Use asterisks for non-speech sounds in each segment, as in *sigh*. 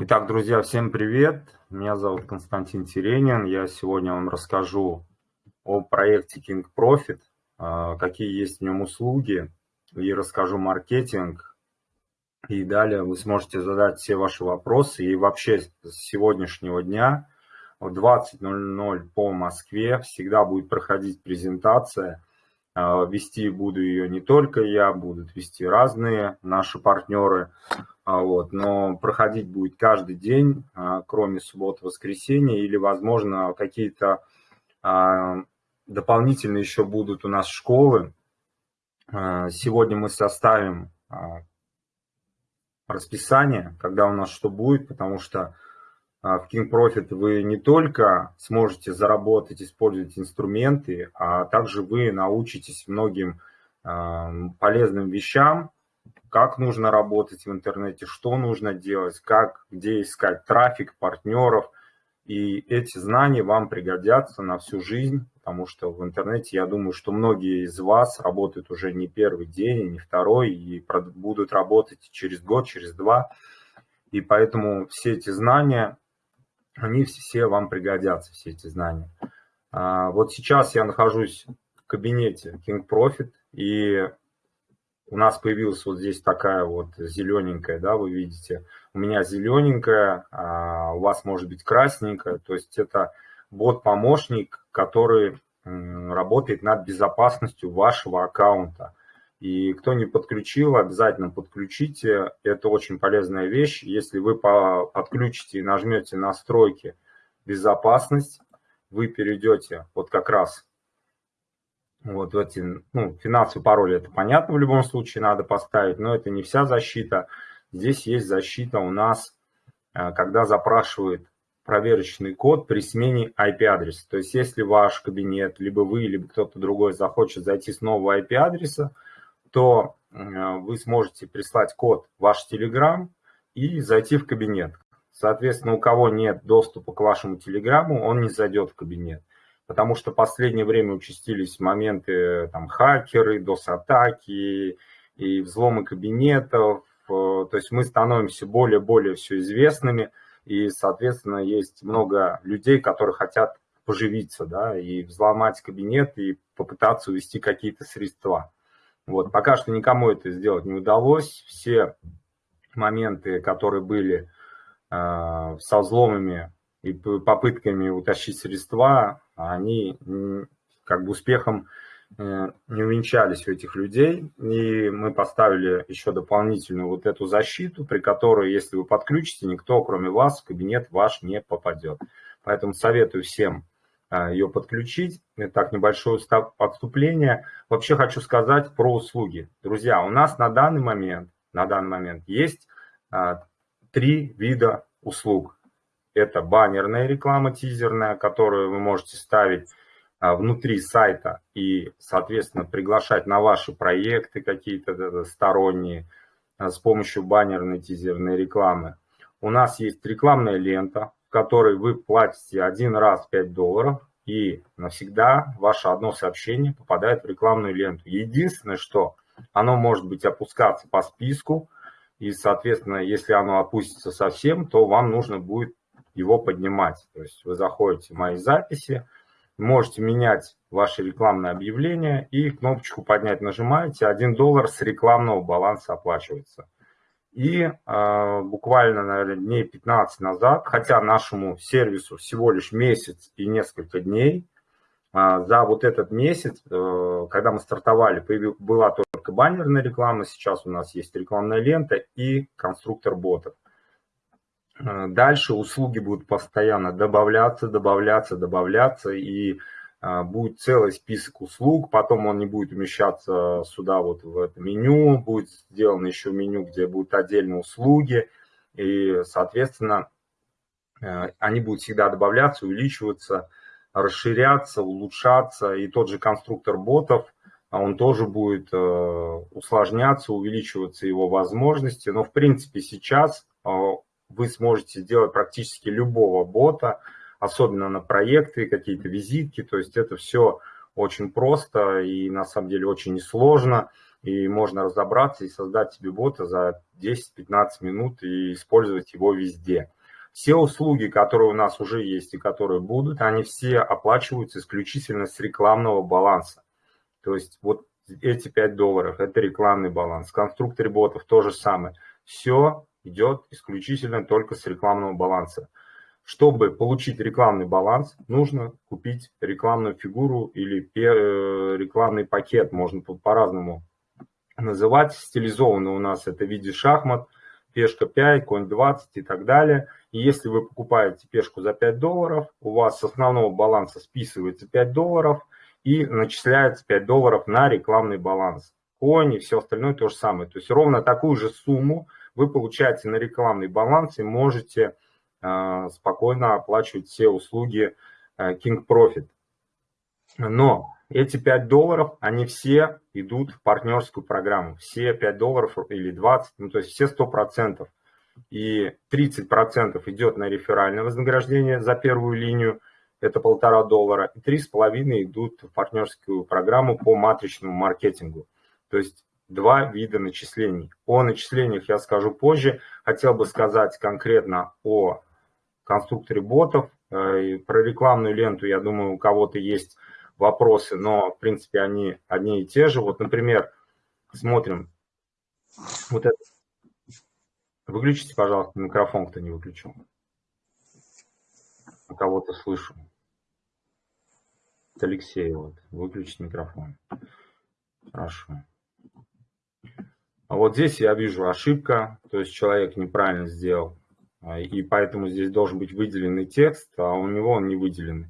Итак, друзья, всем привет! Меня зовут Константин Теренин. Я сегодня вам расскажу о проекте King Profit, а, какие есть в нем услуги, и расскажу маркетинг. И далее вы сможете задать все ваши вопросы. И вообще с сегодняшнего дня в 20.00 по Москве всегда будет проходить презентация. А, вести буду ее не только я, будут вести разные наши партнеры. А, вот, но проходить будет каждый день, а, кроме субботы, воскресенья, или, возможно, какие-то а, дополнительные еще будут у нас школы. Сегодня мы составим расписание, когда у нас что будет, потому что в King Profit вы не только сможете заработать, использовать инструменты, а также вы научитесь многим полезным вещам, как нужно работать в интернете, что нужно делать, как, где искать трафик, партнеров. И эти знания вам пригодятся на всю жизнь, потому что в интернете, я думаю, что многие из вас работают уже не первый день, не второй, и будут работать через год, через два. И поэтому все эти знания, они все вам пригодятся, все эти знания. А, вот сейчас я нахожусь в кабинете King Profit, и у нас появилась вот здесь такая вот зелененькая, да, вы видите. У меня зелененькая, а у вас может быть красненькая. То есть это бот-помощник, который работает над безопасностью вашего аккаунта. И кто не подключил, обязательно подключите. Это очень полезная вещь. Если вы подключите и нажмете настройки безопасность, вы перейдете вот как раз вот эти, ну, финансовый пароль, это понятно, в любом случае надо поставить, но это не вся защита. Здесь есть защита у нас, э, когда запрашивает проверочный код при смене IP-адреса. То есть если ваш кабинет, либо вы, либо кто-то другой захочет зайти с нового IP-адреса, то э, вы сможете прислать код ваш Telegram и зайти в кабинет. Соответственно, у кого нет доступа к вашему Телеграму, он не зайдет в кабинет потому что в последнее время участились моменты там хакеры, DOS-атаки и взломы кабинетов, э, то есть мы становимся более-более все известными, и, соответственно, есть много людей, которые хотят поживиться, да, и взломать кабинет, и попытаться увести какие-то средства. Вот, пока что никому это сделать не удалось, все моменты, которые были э, со взломами и попытками утащить средства, они как бы успехом э, не увенчались у этих людей. И мы поставили еще дополнительную вот эту защиту, при которой, если вы подключите, никто, кроме вас, в кабинет ваш не попадет. Поэтому советую всем э, ее подключить. Итак, небольшое отступление. Вообще хочу сказать про услуги. Друзья, у нас на данный момент, на данный момент есть э, три вида услуг. Это баннерная реклама тизерная, которую вы можете ставить а, внутри сайта и, соответственно, приглашать на ваши проекты какие-то сторонние а, с помощью баннерной тизерной рекламы. У нас есть рекламная лента, в которой вы платите один раз 5 долларов, и навсегда ваше одно сообщение попадает в рекламную ленту. Единственное, что оно может быть опускаться по списку, и, соответственно, если оно опустится совсем, то вам нужно будет его поднимать. То есть вы заходите в мои записи, можете менять ваше рекламное объявление и кнопочку поднять нажимаете, 1 доллар с рекламного баланса оплачивается. И э, буквально, наверное, дней 15 назад, хотя нашему сервису всего лишь месяц и несколько дней, э, за вот этот месяц, э, когда мы стартовали, была только баннерная реклама, сейчас у нас есть рекламная лента и конструктор ботов. Э, дальше услуги будут постоянно добавляться, добавляться, добавляться, и э, будет целый список услуг, потом он не будет умещаться сюда вот в это меню, будет сделано еще меню, где будут отдельные услуги, и, соответственно, э, они будут всегда добавляться, увеличиваться, расширяться, улучшаться, и тот же конструктор ботов, он тоже будет усложняться, увеличиваться его возможности, но, в принципе, сейчас вы сможете сделать практически любого бота, особенно на проекты, какие-то визитки, то есть это все очень просто и на самом деле очень несложно. и можно разобраться и создать себе бота за 10-15 минут и использовать его везде. Все услуги, которые у нас уже есть и которые будут, они все оплачиваются исключительно с рекламного баланса. То есть вот эти 5 долларов – это рекламный баланс. В конструкторе ботов то же самое. Все идет исключительно только с рекламного баланса. Чтобы получить рекламный баланс, нужно купить рекламную фигуру или э, рекламный пакет, можно по-разному называть. Стилизованно у нас это в виде шахмат, пешка 5, конь 20 и так далее. И если вы покупаете пешку за 5 долларов, у вас с основного баланса списывается 5 долларов и начисляется 5 долларов на рекламный баланс. Конь и все остальное то же самое. То есть ровно такую же сумму вы получаете на рекламный баланс и можете э, спокойно оплачивать все услуги э, King Profit. Но эти 5 долларов, они все идут в партнерскую программу. Все 5 долларов или 20, ну то есть все 100%. И 30% идет на реферальное вознаграждение за первую линию, это полтора доллара, и 3,5 идут в партнерскую программу по матричному маркетингу. То есть два вида начислений. О начислениях я скажу позже. Хотел бы сказать конкретно о конструкторе ботов. Э, про рекламную ленту, я думаю, у кого-то есть вопросы, но, в принципе, они одни и те же. Вот, например, смотрим. Вот это. Выключите, пожалуйста, микрофон, кто не выключил. У кого-то слышу. Это Алексей, вот. Выключить микрофон. Хорошо. А вот здесь я вижу ошибка, то есть человек неправильно сделал. А, и поэтому здесь должен быть выделенный текст, а у него он не выделенный.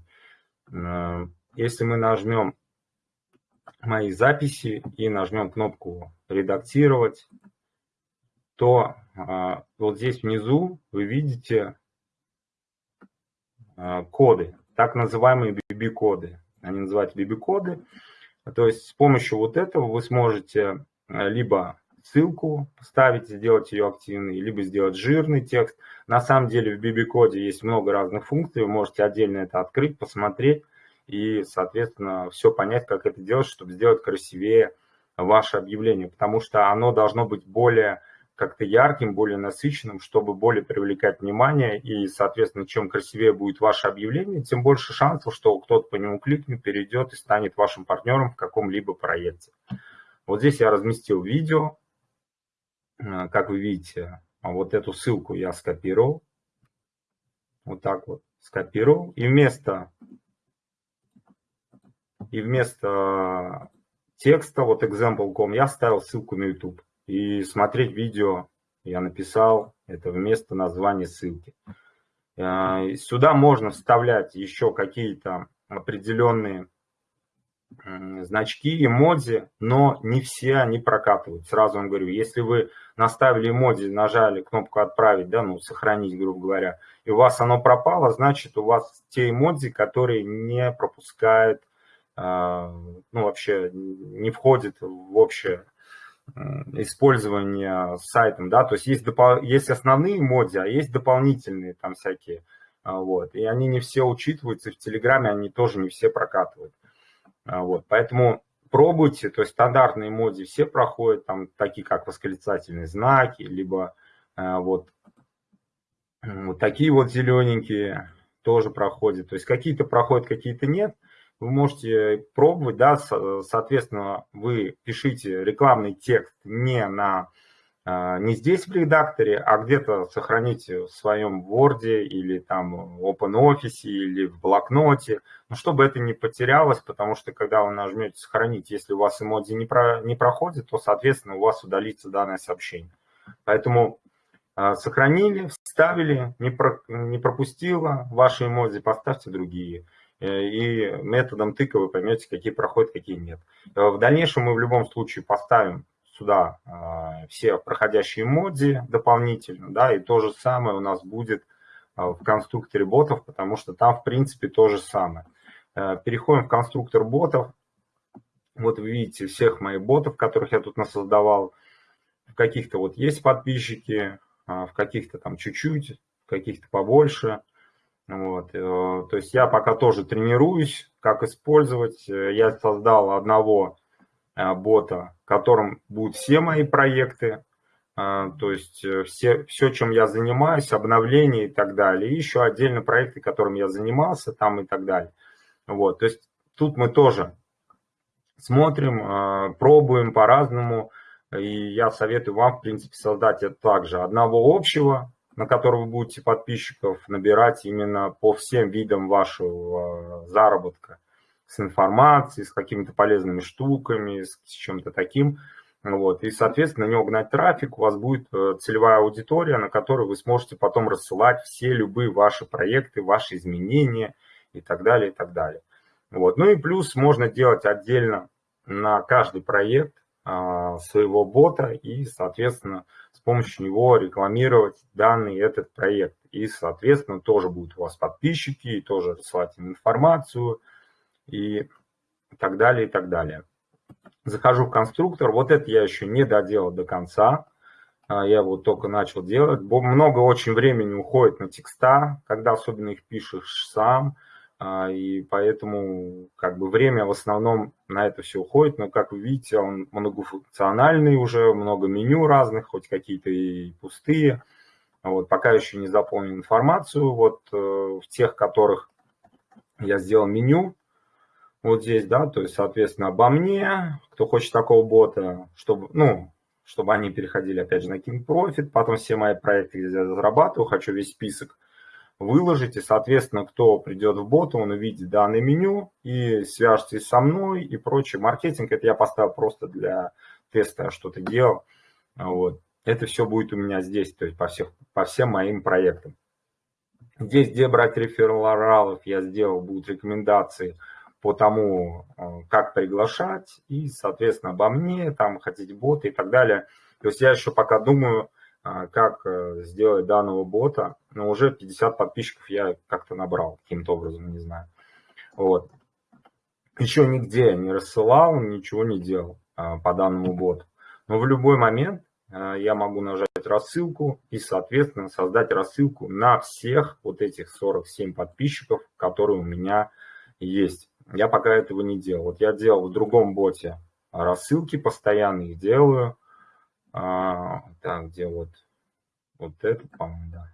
Э, если мы нажмем мои записи и нажмем кнопку «Редактировать», то а, вот здесь внизу вы видите а, коды, так называемые BB-коды. Они называются BB-коды. То есть с помощью вот этого вы сможете а, либо ссылку поставить, сделать ее активной, либо сделать жирный текст. На самом деле в BB-коде есть много разных функций, вы можете отдельно это открыть, посмотреть и, соответственно, все понять, как это делать, чтобы сделать красивее ваше объявление, потому что оно должно быть более как-то ярким, более насыщенным, чтобы более привлекать внимание, и, соответственно, чем красивее будет ваше объявление, тем больше шансов, что кто-то по нему кликнет, перейдет и станет вашим партнером в каком-либо проекте. Вот здесь я разместил видео, как вы видите, вот эту ссылку я скопировал, вот так вот скопировал, и вместо и вместо текста, вот example.com, я ставил ссылку на YouTube. И смотреть видео я написал, это вместо названия ссылки. Э, сюда можно вставлять еще какие-то определенные значки, эмодзи, но не все они прокатывают. Сразу вам говорю, если вы наставили эмодзи, нажали кнопку «Отправить», да, ну, сохранить, грубо говоря, и у вас оно пропало, значит, у вас те эмодзи, которые не пропускают а, ну, вообще не входит в общее использование сайтом, да, то есть есть, есть основные моди, а есть дополнительные там всякие, а, вот, и они не все учитываются, в Телеграме они тоже не все прокатывают, вот, поэтому пробуйте, то есть стандартные моди все проходят, там такие как восклицательные знаки, либо вот, вот такие вот зелененькие тоже проходят, то есть какие-то проходят, какие-то нет, вы можете пробовать, да, соответственно, вы пишите рекламный текст не на а, не здесь в редакторе, а где-то сохраните в своем Word или там OpenOffice или в блокноте, но чтобы это не потерялось, потому что когда вы нажмете «Сохранить», если у вас эмодзи не, про, не проходит, то, соответственно, у вас удалится данное сообщение. Поэтому э, сохранили, вставили, не, про, не пропустило ваши эмодзи, поставьте другие. Э, и методом тыка вы поймете, какие проходят, какие нет. Э, в дальнейшем мы в любом случае поставим сюда э, все проходящие моди дополнительно, да, и то же самое у нас будет в конструкторе ботов, потому что там, в принципе, то же самое. Переходим в конструктор ботов. Вот вы видите всех моих ботов, которых я тут насоздавал. В каких-то вот есть подписчики, в каких-то там чуть-чуть, в каких-то побольше. Вот, э, то есть я пока тоже тренируюсь, как использовать. Э, я создал одного бота, в котором будут все мои проекты, то есть все, все, чем я занимаюсь, обновления и так далее. И еще отдельно проекты, которым я занимался там и так далее. Вот, то есть тут мы тоже смотрим, пробуем по-разному. И я советую вам, в принципе, создать это также одного общего, на который вы будете подписчиков набирать именно по всем видам вашего заработка. С информацией, с какими-то полезными штуками, с чем-то таким. Вот. И, соответственно, на него гнать трафик, у вас будет э, целевая аудитория, на которую вы сможете потом рассылать все любые ваши проекты, ваши изменения и так далее, и так далее. Вот. Ну и плюс можно делать отдельно на каждый проект а, своего бота и, соответственно, с помощью него рекламировать данный этот проект. И, соответственно, тоже будут у вас подписчики, и тоже рассылать им информацию и так далее, и так далее. Захожу в конструктор. Вот это я еще не доделал до конца. А, я вот только начал делать. Много очень времени уходит на текста, когда особенно их пишешь сам. А, и поэтому как бы время в основном на это все уходит, но как вы видите, он многофункциональный уже, много меню разных, хоть какие-то и пустые. Вот, пока еще не заполнил информацию, вот э, в тех, которых я сделал меню, вот здесь, да, то есть, соответственно, обо мне, кто хочет такого бота, чтобы, ну, чтобы они переходили, опять же, на King Profit, потом все мои проекты, где я зарабатываю, хочу весь список выложите. Соответственно, кто придет в бот, он увидит данное меню и свяжется со мной и прочее. Маркетинг это я поставил просто для теста, что-то делал. Вот. Это все будет у меня здесь, то есть по, всех, по всем моим проектам. Здесь, где брать рефералов, я сделал, будут рекомендации по тому, э, как приглашать, и, соответственно, обо мне, там, хотите боты и так далее. То есть я еще пока думаю, а, как э, сделать данного бота, но уже 50 подписчиков я как-то набрал каким-то образом, не знаю. Вот. Еще нигде не рассылал, ничего не делал по данному боту. Но в любой момент я могу нажать рассылку и, соответственно, создать рассылку на всех вот этих 47 подписчиков, которые у меня есть. Я пока этого не делал. Вот я делал в другом боте рассылки постоянно, их делаю. А, так, где вот, вот это, по-моему, да.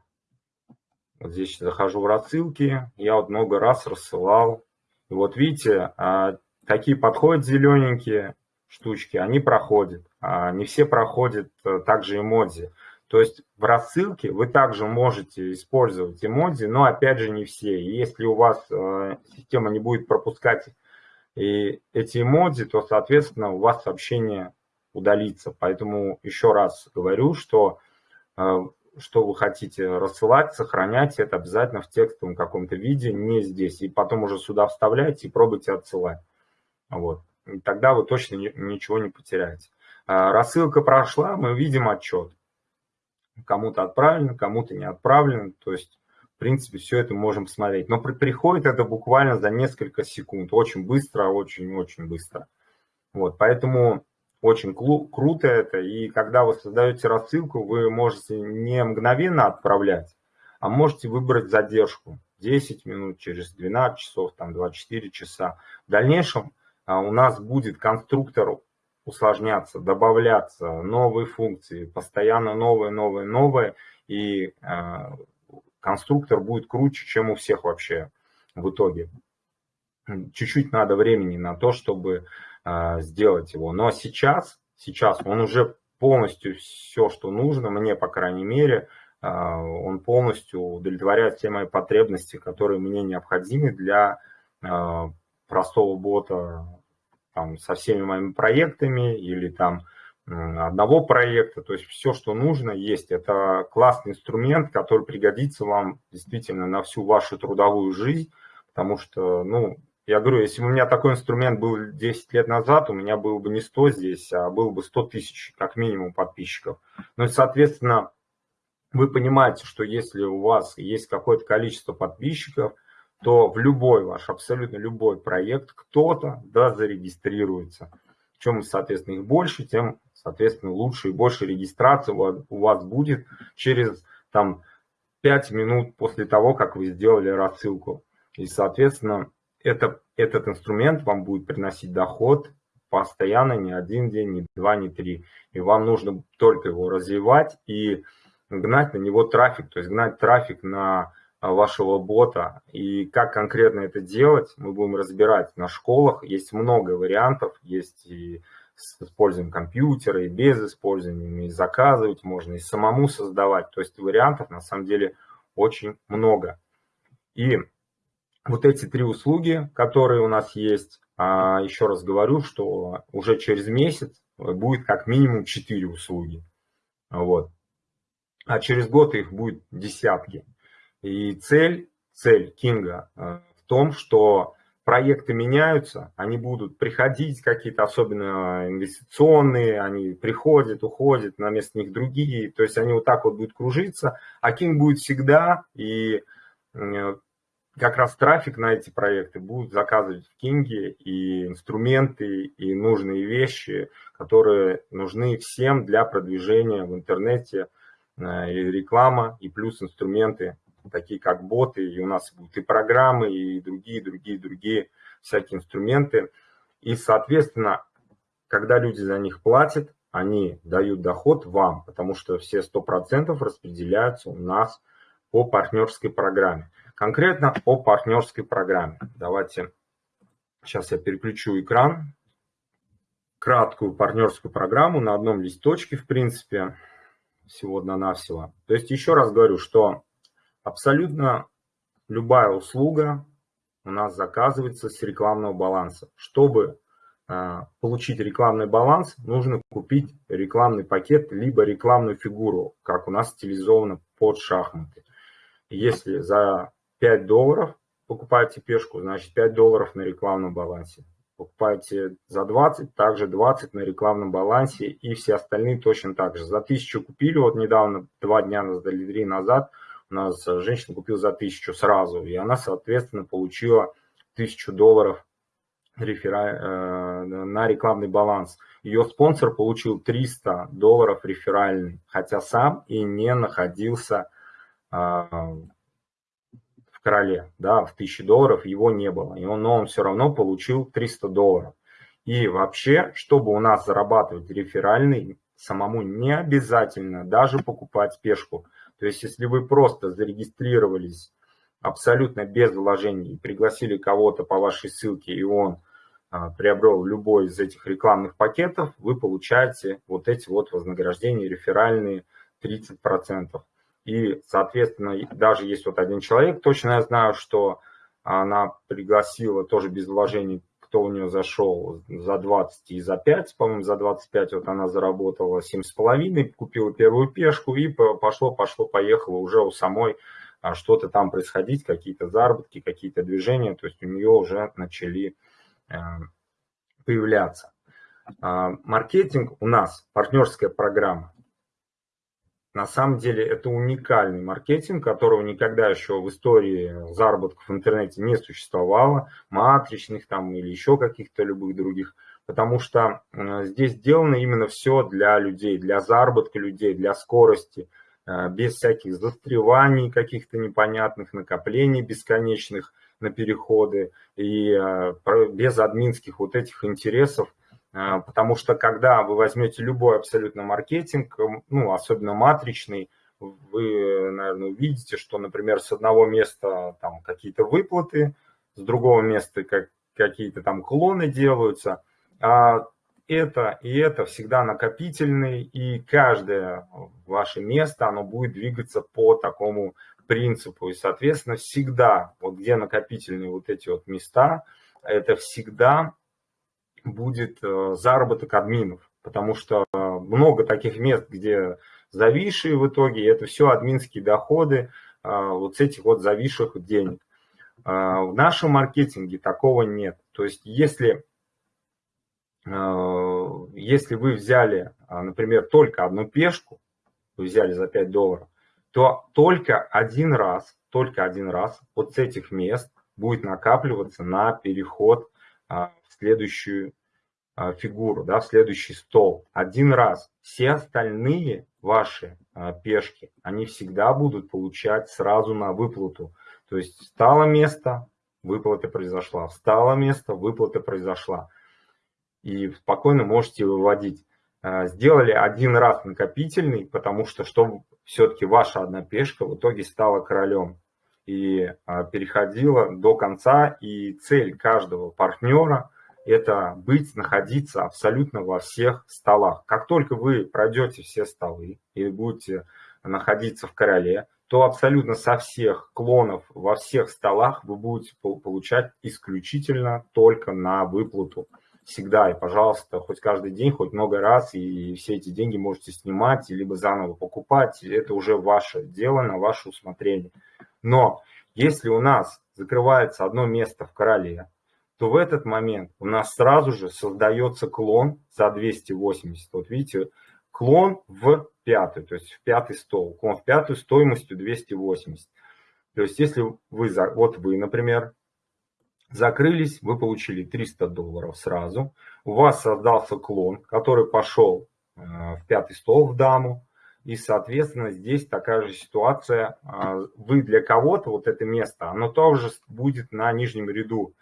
Вот здесь захожу в рассылки, я вот много раз рассылал. И вот видите, а, такие подходят зелененькие штучки, они проходят. А не все проходят а, также эмодзи. То есть в рассылке вы также можете использовать эмодзи, но опять же не все. если у вас э, система не будет пропускать и эти эмодзи, то, соответственно, у вас сообщение удалиться. Поэтому еще раз говорю, что э, что вы хотите рассылать, сохранять это обязательно в текстовом каком-то виде, не здесь. И потом уже сюда вставляйте и пробуйте отсылать. Вот. И тогда вы точно ничего не потеряете. Э, рассылка прошла, мы видим отчет. Кому-то отправлено, кому-то не отправлено. То есть, в принципе, все это можем посмотреть. Но приходит это буквально за несколько секунд. Очень быстро, очень-очень быстро. Вот, поэтому очень круто это. И когда вы создаете рассылку, вы можете не мгновенно отправлять, а можете выбрать задержку. 10 минут, через 12 часов, там 24 часа. В дальнейшем а, у нас будет конструктор усложняться, добавляться, новые функции, постоянно новые, новые, новые. И а, конструктор будет круче, чем у всех вообще в итоге. Чуть-чуть надо времени на то, чтобы а, сделать его. Но сейчас, сейчас он уже полностью все, что нужно, мне, по крайней мере, а, он полностью удовлетворяет все мои потребности, которые мне необходимы для а, простого бота там, со всеми моими проектами или там одного проекта, то есть все, что нужно, есть. Это классный инструмент, который пригодится вам действительно на всю вашу трудовую жизнь, потому что, ну, я говорю, если бы у меня такой инструмент был 10 лет назад, у меня было бы не 100 здесь, а было бы 100 тысяч, как минимум, подписчиков. Ну и, соответственно, вы понимаете, что если у вас есть какое-то количество подписчиков, то в любой ваш, абсолютно любой проект кто-то да, зарегистрируется. Чем, соответственно, их больше, тем, соответственно, лучше и больше регистрации у вас будет через там, 5 минут после того, как вы сделали рассылку. И, соответственно, это, этот инструмент вам будет приносить доход постоянно, не один день, не два, не три. И вам нужно только его развивать и гнать на него трафик, то есть гнать трафик на вашего бота. И как конкретно это делать, мы будем разбирать на школах. Есть много вариантов, есть и с использованием компьютера, и без использования, и заказывать можно, и самому создавать. То есть вариантов на самом деле очень много. И вот эти три услуги, которые у нас есть, а, еще раз говорю, что уже через месяц будет как минимум 4 услуги. Вот. А через год их будет десятки. И цель, цель Кинга э, в том, что проекты меняются, они будут приходить какие-то особенно инвестиционные, они приходят, уходят, на место них другие, то есть они вот так вот будут кружиться, а Кинг будет всегда, и э, как раз трафик на эти проекты будут заказывать в Кинге и инструменты, и нужные вещи, которые нужны всем для продвижения в интернете, э, и реклама, и плюс инструменты, такие как боты, и у нас будут и программы, и другие, другие, другие всякие инструменты. И, соответственно, когда люди за них платят, они дают доход вам, потому что все 100% распределяются у нас по партнерской программе. Конкретно о партнерской программе. Давайте, сейчас я переключу экран. Краткую партнерскую программу на одном листочке, в принципе, всего одна-навсего. То есть еще раз говорю, что абсолютно любая услуга у нас заказывается с рекламного баланса. Чтобы э, получить рекламный баланс, нужно купить рекламный пакет, либо рекламную фигуру, как у нас стилизовано под шахматы. Если за 5 долларов покупаете пешку, значит 5 долларов на рекламном балансе. Покупаете за 20, также 20 на рекламном балансе и все остальные точно так же. За 1000 купили, вот недавно, два дня назад или три назад, нас женщина купила за 1000 сразу, и она, соответственно, получила 1000 долларов рефера... Э, на рекламный баланс. Ее спонсор получил 300 долларов реферальный, хотя сам и не находился а, короле, да, в 1000 долларов его не было, и он, но он все равно получил 300 долларов. И вообще, чтобы у нас зарабатывать реферальный, самому не обязательно даже покупать пешку. То есть, если вы просто зарегистрировались абсолютно без вложений и пригласили кого-то по вашей ссылке, и он а, приобрел любой из этих рекламных пакетов, вы получаете вот эти вот вознаграждения реферальные 30%. И, соответственно, даже есть вот один человек, точно я знаю, что она пригласила тоже без вложений, кто у нее зашел за 20 и за 5, по-моему, за 25 вот она заработала 7,5, купила первую пешку и пошло, пошло, поехало уже у самой а, что-то там происходить, какие-то заработки, какие-то движения, то есть у нее уже начали э, появляться. А, маркетинг у нас, партнерская программа, на самом деле это уникальный маркетинг, которого никогда еще в истории заработков в интернете не существовало, матричных там или еще каких-то любых других, потому что здесь сделано именно все для людей, для заработка людей, для скорости, э, без всяких застреваний каких-то непонятных, накоплений бесконечных на переходы и э, без админских вот этих интересов, потому что когда вы возьмете любой абсолютно маркетинг, ну, особенно матричный, вы, наверное, увидите, что, например, с одного места там какие-то выплаты, с другого места как, какие-то там клоны делаются. А это и это всегда накопительный, и каждое ваше место, оно будет двигаться по такому принципу. И, соответственно, всегда, вот где накопительные вот эти вот места, это всегда будет э, заработок админов, потому что много таких мест, где зависшие в итоге, это все админские доходы э, вот с этих вот зависших денег. Э, в нашем маркетинге такого нет. То есть если, если вы взяли, например, только одну пешку, вы взяли за 5 долларов, то только один раз, только один раз вот с этих мест будет накапливаться на переход в следующую а, фигуру, да, в следующий стол. Один раз. Все остальные ваши а, пешки, они всегда будут получать сразу на выплату. То есть стало место, выплата произошла. Встало место, выплата произошла. и спокойно можете выводить. Сделали один раз накопительный, потому что чтобы все-таки ваша одна пешка в итоге стала королем и э, переходила до конца. И цель каждого партнера – это быть, находиться абсолютно во всех столах. Как только вы пройдете все столы и будете находиться в короле, то абсолютно со всех клонов во всех столах вы будете получать исключительно только на выплату всегда и, пожалуйста, хоть каждый день, хоть много раз, и все эти деньги можете снимать, либо заново покупать. Это уже ваше дело, на ваше усмотрение. Но если у нас закрывается одно место в короле, то в этот момент у нас сразу же создается клон за 280. Вот видите, клон в пятый, то есть в пятый стол. Клон в пятую стоимостью 280. То есть если вы, вот вы, например, закрылись, вы получили 300 долларов сразу, у вас создался клон, который пошел э, в пятый стол в даму, и, соответственно, здесь такая же ситуация. А, вы для кого-то, вот это место, оно тоже будет на нижнем ряду.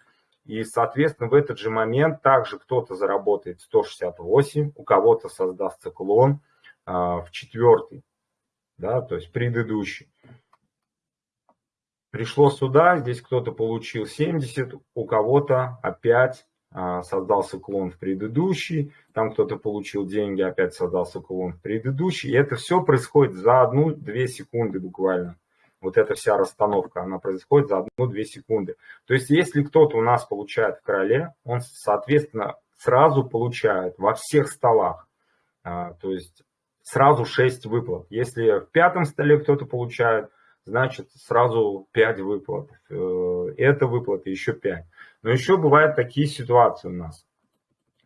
И, соответственно, в этот же момент также кто-то заработает 168, у кого-то создастся клон а, в четвертый, да, то есть предыдущий. Пришло сюда, здесь кто-то получил 70, у кого-то опять создался клон в предыдущий, там кто-то получил деньги, опять создался клон в предыдущий. И это все происходит за одну-две секунды буквально. Вот эта вся расстановка, она происходит за одну-две секунды. То есть, если кто-то у нас получает в короле, он, соответственно, сразу получает во всех столах. А, то есть, сразу 6 выплат. Если в пятом столе кто-то получает, значит сразу 5 выплат. Э, это выплаты еще 5. Но еще бывают такие ситуации у нас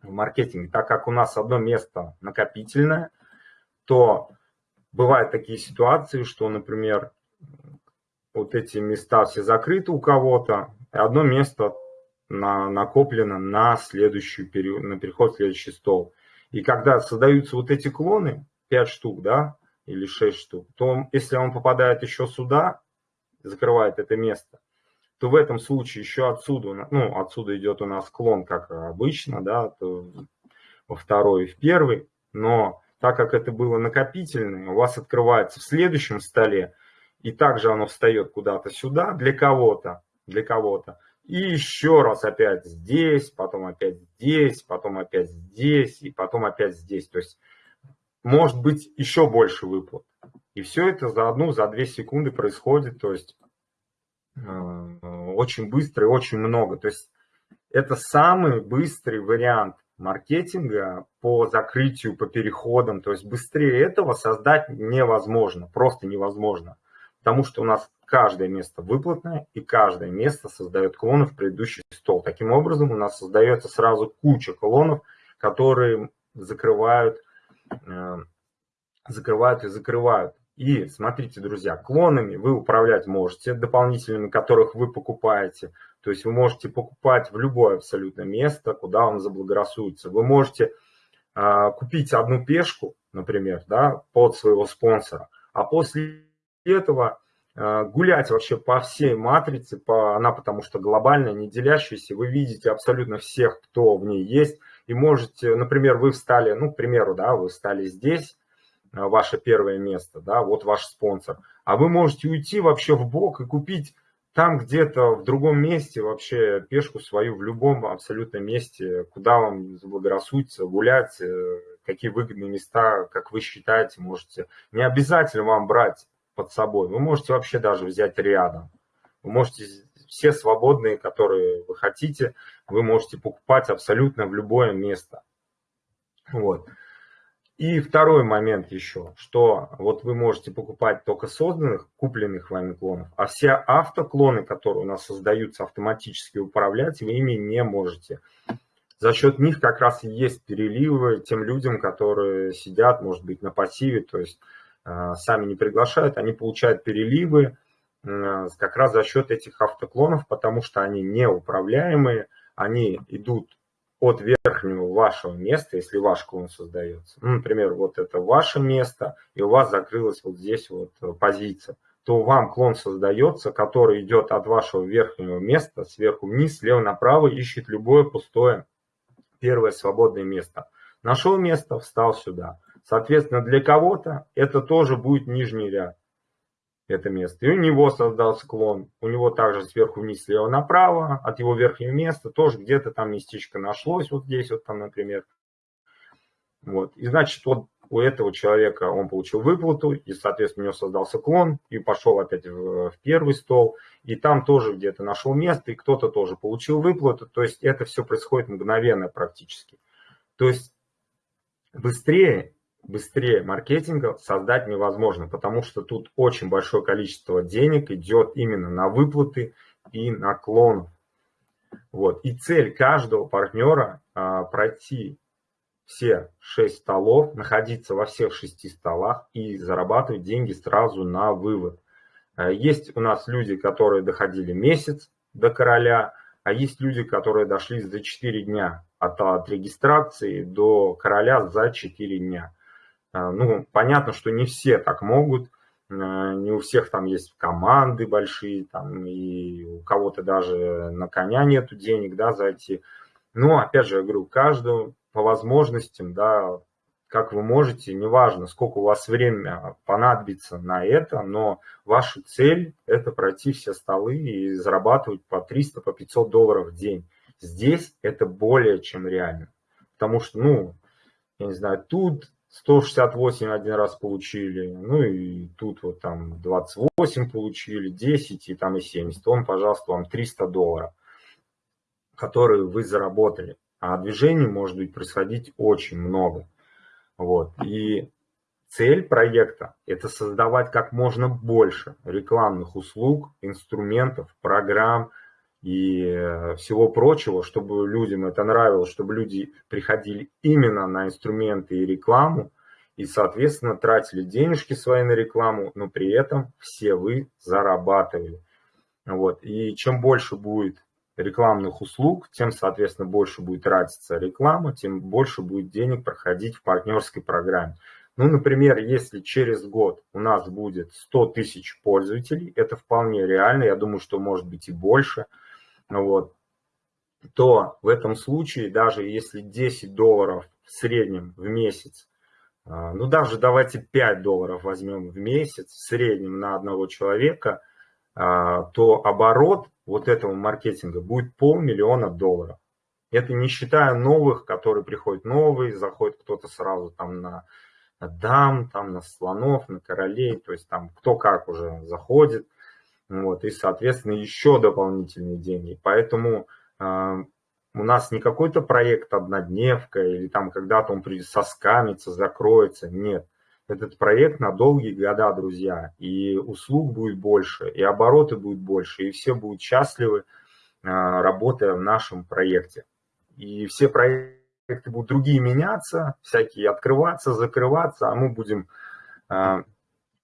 в маркетинге. Так как у нас одно место накопительное, то бывают такие ситуации, что, например, вот эти места все закрыты у кого-то, и одно место на, накоплено на следующий период, на переход в следующий стол. И когда создаются вот эти клоны, 5 штук, да, или 6 штук, то если он попадает еще сюда, закрывает это место, то в этом случае еще отсюда, ну, отсюда идет у нас клон, как обычно, да, во второй и в первый, но так как это было накопительное, у вас открывается в следующем столе, и также оно встает куда-то сюда для кого-то, для кого-то, и еще раз опять здесь, потом опять здесь, потом опять здесь, и потом опять здесь. То есть может быть еще больше выплат. И все это за одну, за две секунды происходит, то есть э, очень быстро и очень много. То есть это самый быстрый вариант маркетинга по закрытию, по переходам. То есть быстрее этого создать невозможно, просто невозможно. Потому что у нас каждое место выплатное, и каждое место создает клонов в предыдущий стол. Таким образом, у нас создается сразу куча клонов, которые закрывают Э, закрывают и закрывают. И смотрите, друзья, клонами вы управлять можете, дополнительными, которых вы покупаете. То есть вы можете покупать в любое абсолютно место, куда вам заблагорассудится. Вы можете э, купить одну пешку, например, да, под своего спонсора, а после этого э, гулять вообще по всей матрице, по, она потому что глобальная, не делящаяся, вы видите абсолютно всех, кто в ней есть, и можете, например, вы встали, ну, к примеру, да, вы встали здесь, ваше первое место, да, вот ваш спонсор, а вы можете уйти вообще в бок и купить там где-то в другом месте вообще пешку свою в любом абсолютно месте, куда вам заблагорассудится гулять, э, какие выгодные места, как вы считаете, можете. Не обязательно вам брать под собой, вы можете вообще даже взять рядом. Вы можете все свободные, которые вы хотите, вы можете покупать абсолютно в любое место. Вот. И второй момент еще, что вот вы можете покупать только созданных, купленных вами клонов, а все автоклоны, которые у нас создаются автоматически управлять, вы ими не можете. За счет них как раз и есть переливы тем людям, которые сидят, может быть, на пассиве, то есть э, сами не приглашают, они получают переливы, Э, как раз за счет этих автоклонов, потому что они неуправляемые, они идут от верхнего вашего места, если ваш клон создается. Ну, например, вот это ваше место, и у вас закрылась вот здесь вот э, позиция то вам клон создается, который идет от вашего верхнего места, сверху вниз, слева направо, ищет любое пустое первое свободное место. Нашел место, встал сюда. Соответственно, для кого-то это тоже будет нижний ряд, это место. И у него создался клон, у него также сверху вниз, слева направо, от его верхнего места тоже где-то там местечко нашлось, вот здесь вот там, например. Вот. И значит, вот у этого человека он получил выплату, и, соответственно, у него создался клон, и пошел опять в, в первый стол, и там тоже где-то нашел место, и кто-то тоже получил выплату, то есть это все происходит мгновенно практически. То есть быстрее, быстрее маркетинга создать невозможно, потому что тут очень большое количество денег идет именно на выплаты и на клон. Вот. И цель каждого партнера а, пройти все шесть столов, находиться во всех шести столах и зарабатывать деньги сразу на вывод. Э, есть у нас люди, которые доходили месяц до короля, а есть люди, которые дошли за 4 дня от, от регистрации до короля за 4 дня. Э, ну, понятно, что не все так могут, э, не у всех там есть команды большие, там, и у кого-то даже на коня нету денег, да, зайти. Но, опять же, я говорю, каждому по возможностям, да, как вы можете, неважно, сколько у вас времени понадобится на это, но ваша цель – это пройти все столы и зарабатывать по 300, по 500 долларов в день. Здесь это более чем реально. Потому что, ну, я не знаю, тут 168 один раз получили, ну и тут вот там 28 получили, 10 и там и 70. Он, пожалуйста, вам 300 долларов, которые вы заработали а движений может быть происходить очень много. Вот. И цель проекта – это создавать как можно больше рекламных услуг, инструментов, программ и э, всего прочего, чтобы людям это нравилось, чтобы люди приходили именно на инструменты и рекламу, и, соответственно, тратили денежки свои на рекламу, но при этом все вы зарабатывали. Вот. И чем больше будет рекламных услуг, тем, соответственно, больше будет тратиться реклама, тем больше будет денег проходить в партнерской программе. Ну, например, если через год у нас будет 100 тысяч пользователей, это вполне реально, я думаю, что может быть и больше, вот, то в этом случае, даже если 10 долларов в среднем в месяц, а, ну даже давайте 5 долларов возьмем в месяц в среднем на одного человека, а, то оборот вот этого маркетинга будет полмиллиона долларов. Это не считая новых, которые приходят новые, заходит кто-то сразу там на дам, там на слонов, на королей, то есть там кто как уже заходит. Вот, и, соответственно, еще дополнительные деньги. Поэтому э, у нас не какой-то проект однодневка или там когда-то он соскамится, закроется. Нет. Этот проект на долгие года, друзья. И услуг будет больше, и обороты будут больше, и все будут счастливы, а, работая в нашем проекте. И все проекты будут другие меняться, всякие открываться, закрываться, а мы будем а,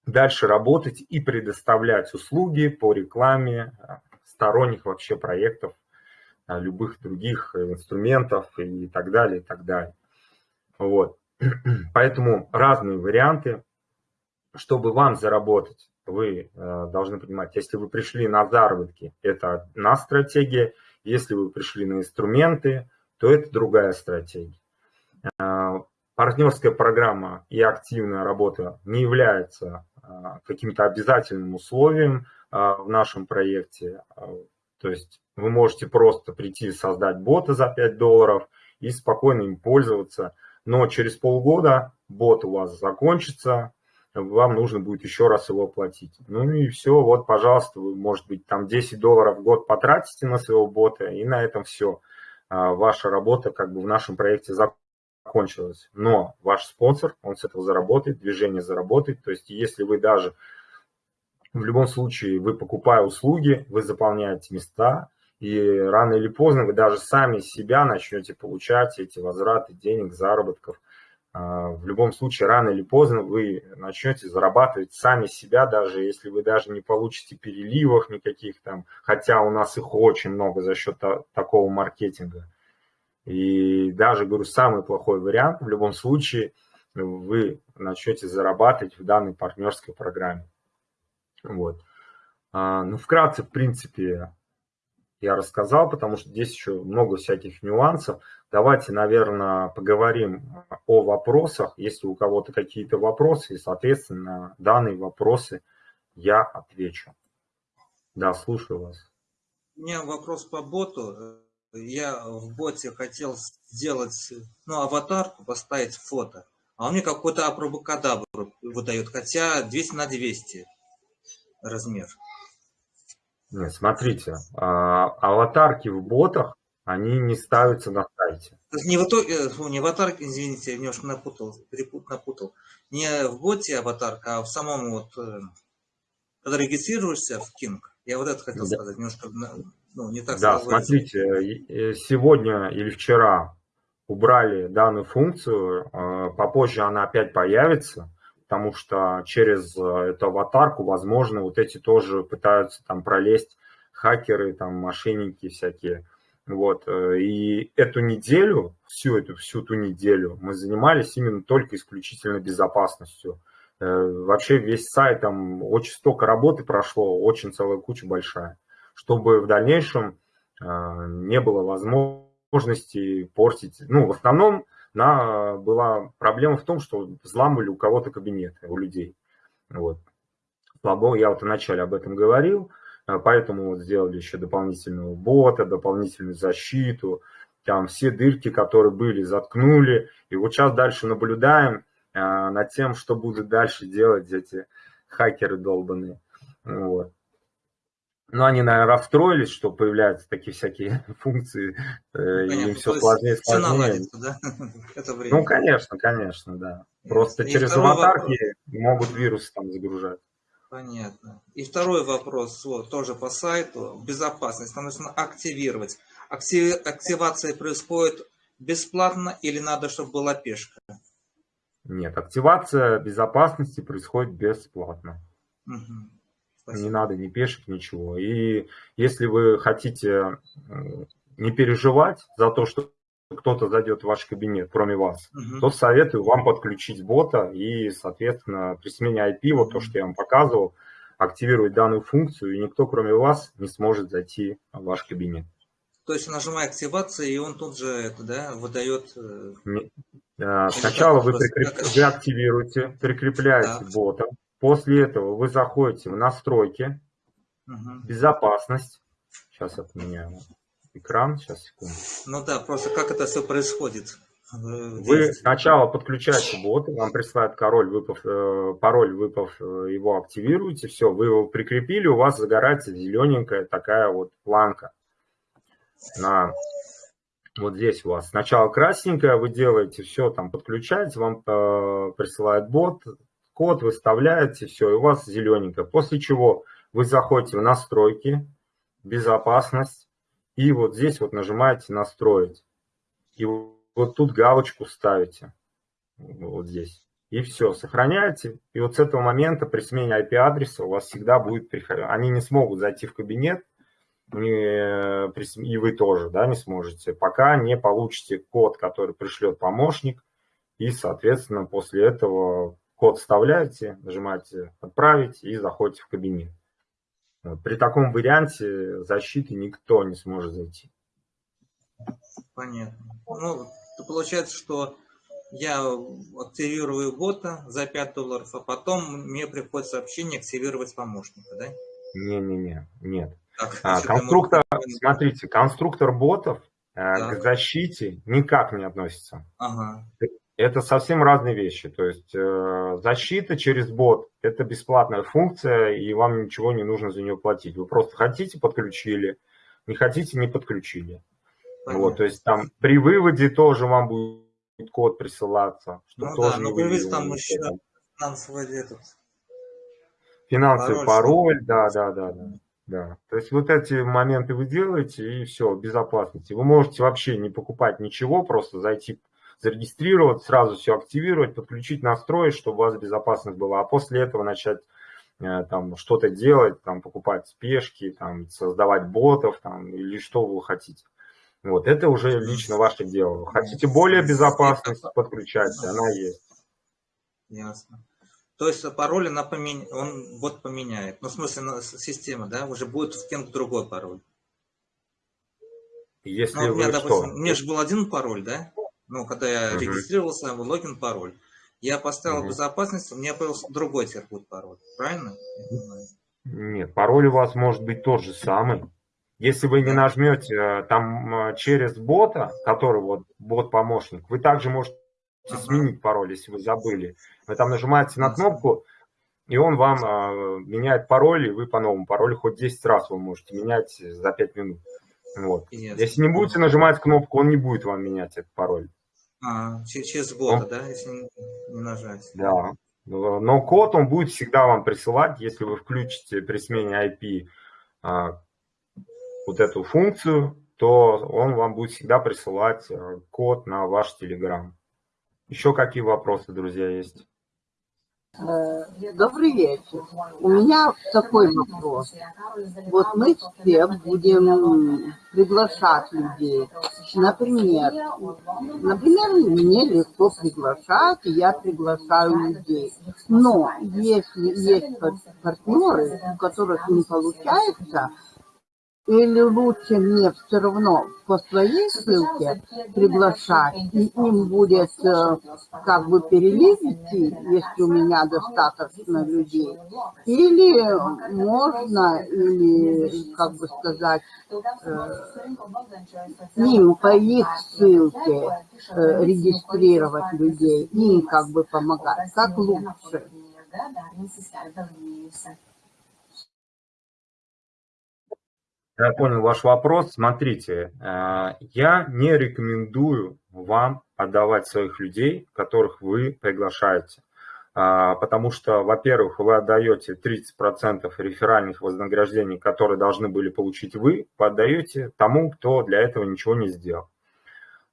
дальше работать и предоставлять услуги по рекламе а, сторонних вообще проектов, любых других инструментов и так далее, и так далее. Вот. *clears throat* Поэтому разные варианты, чтобы вам заработать, вы э, должны понимать, если вы пришли на заработки, это одна стратегия, если вы пришли на инструменты, то это другая стратегия. Э, партнерская программа и активная работа не является э, каким-то обязательным условием в нашем проекте. То есть вы можете просто прийти создать бота за 5 долларов и спокойно им пользоваться – но через полгода бот у вас закончится, вам нужно будет еще раз его платить. Ну и все, вот, пожалуйста, вы, может быть, там 10 долларов в год потратите на своего бота, и на этом все. А, ваша работа как бы в нашем проекте закончилась. Но ваш спонсор, он с этого заработает, движение заработает. То есть если вы даже в любом случае, вы покупая услуги, вы заполняете места, и рано или поздно вы даже сами себя начнете получать эти возвраты денег, заработков. А, в любом случае, рано или поздно вы начнете зарабатывать сами себя, даже если вы даже не получите переливов никаких там, хотя у нас их очень много за счет такого маркетинга. И даже, говорю, самый плохой вариант, в любом случае, вы начнете зарабатывать в данной партнерской программе. Вот. А, ну, вкратце, в принципе, я рассказал, потому что здесь еще много всяких нюансов. Давайте, наверное, поговорим о вопросах. Если у кого-то какие-то вопросы, и, соответственно, на данные вопросы я отвечу. Да, слушаю вас. У меня вопрос по боту. Я в боте хотел сделать, ну, аватарку, поставить фото. А он мне какой-то апробокадабр выдает, хотя 200 на 200 размер. Нет, смотрите, а, аватарки в ботах, они не ставятся на сайте. Не в, итоге, э, не аватарке, извините, я немножко напутал, перепут, напутал. Не в боте аватарка, а в самом вот, э, когда регистрируешься в King. Я вот это хотел да. сказать, немножко, ну, не так Да, смотрите, э, сегодня или вчера убрали данную функцию, попозже она опять появится потому что через э, эту аватарку, возможно, вот эти тоже пытаются там пролезть хакеры, там мошенники всякие. Вот, э, и эту неделю, всю эту, всю ту неделю мы занимались именно только исключительно безопасностью. Э, вообще весь сайт, там очень столько работы прошло, очень целая куча большая, чтобы в дальнейшем не было возможности портить. Ну, в основном на, была проблема в том, что взламывали у кого-то кабинеты, у людей. Вот. Слабо, я вот вначале об этом говорил, э, поэтому вот сделали еще дополнительного бота, дополнительную защиту, там все дырки, которые были, заткнули. И вот сейчас дальше наблюдаем э, над тем, что будут дальше делать эти хакеры долбанные. Вот. Ну, они, наверное, расстроились, что появляются такие всякие *laughs* функции, э, Понятно, им все сложнее сложнее. да? *laughs* Это время. Ну, конечно, конечно, да. Просто и через аватарки вопрос. могут вирусы там загружать. Понятно. И второй вопрос, вот, тоже по сайту. Безопасность. Нам нужно активировать. Актив... Активация происходит бесплатно или надо, чтобы была пешка? Нет, активация безопасности происходит бесплатно. Угу. Не надо ни пешек, ничего. И если вы хотите не переживать за то, что кто-то зайдет в ваш кабинет, кроме вас, угу. то советую вам подключить бота и, соответственно, при смене IP, вот то, что я вам показывал, активировать данную функцию, и никто, кроме вас, не сможет зайти в ваш кабинет. То есть нажимая активация, и он тут же это, да, выдает... Э, не, а, сначала вы, прикреп... вы активируете, прикрепляете да. бота, После этого вы заходите в настройки, угу. безопасность. Сейчас отменяю экран, сейчас, секунду. Ну да, просто как это все происходит? Вы сначала подключаете бот, вам присылают пароль, выпав, э, пароль, выпав э, его активируете, все, вы его прикрепили, у вас загорается зелененькая такая вот планка. На, вот здесь у вас сначала красненькая, вы делаете все, там подключаете, вам э, присылает бот, код выставляете, все, и у вас зелененькое. После чего вы заходите в настройки, безопасность, и вот здесь вот нажимаете настроить. И вот тут галочку ставите, вот здесь. И все, сохраняете. И вот с этого момента при смене IP-адреса у вас всегда будет приходить. Они не смогут зайти в кабинет, и вы тоже да, не сможете, пока не получите код, который пришлет помощник. И, соответственно, после этого код вставляете, нажимаете «Отправить» и заходите в кабинет. При таком варианте защиты никто не сможет зайти. Понятно. Ну, получается, что я активирую бота за 5 долларов, а потом мне приходит сообщение активировать помощника, да? Не-не-не, нет. Так, а, конструктор, смотрите, конструктор ботов э, так. к защите никак не относится. Ага. Это совсем разные вещи. То есть э, защита через бот – это бесплатная функция, и вам ничего не нужно за нее платить. Вы просто хотите – подключили, не хотите – не подключили. Вот, то есть там при выводе тоже вам будет код присылаться. Что ну тоже да, но вывод там еще финансовый этот. Финансовый пароль, пароль да, да, да, да. Да, то есть вот эти моменты вы делаете, и все, безопасности. Вы можете вообще не покупать ничего, просто зайти зарегистрировать, сразу все активировать, подключить, настроить, чтобы у вас безопасность была, а после этого начать э, там что-то делать, там покупать спешки, там создавать ботов, там или что вы хотите. Вот, это уже лично ваше дело. Хотите более безопасность, подключайте, она есть. Ясно. То есть пароль она поменя... он бот поменяет. Ну, в смысле, система, да, уже будет в кем другой пароль. Если ну, у меня, допустим, у меня же был один пароль, да? Ну, когда я угу. регистрировался, логин, пароль. Я поставил угу. безопасность, у меня появился другой будет пароль. Правильно? Нет, пароль у вас может быть тот же самый. Если вы не нажмете э, там э, через бота, который вот бот-помощник, вы также можете ага. сменить пароль, если вы забыли. Вы там нажимаете на кнопку, и он вам э, меняет пароль, и вы по новому паролю хоть 10 раз вы можете менять за 5 минут. Вот. Если не будете нажимать кнопку, он не будет вам менять этот пароль. А, через бота, он... да, если не, не нажать? Да. Но код он будет всегда вам присылать, если вы включите при смене IP а, вот эту функцию, то он вам будет всегда присылать э, код на ваш Telegram. Еще какие вопросы, друзья, есть? Э, добрый вечер. У меня такой вопрос. Вот мы все будем приглашать людей. Например, например, мне легко приглашать, и я приглашаю людей. Но если есть партнеры, у которых не получается, или лучше мне все равно по своей ссылке приглашать, и им будет э, как бы перелив если у меня достаточно людей, или можно, или, как бы сказать, э, им по их ссылке э, регистрировать людей, им как бы помогать, как лучше. Я понял ваш вопрос. Смотрите, э, я не рекомендую вам отдавать своих людей, которых вы приглашаете. А, потому что, во-первых, вы отдаете 30% реферальных вознаграждений, которые должны были получить вы, вы отдаете тому, кто для этого ничего не сделал.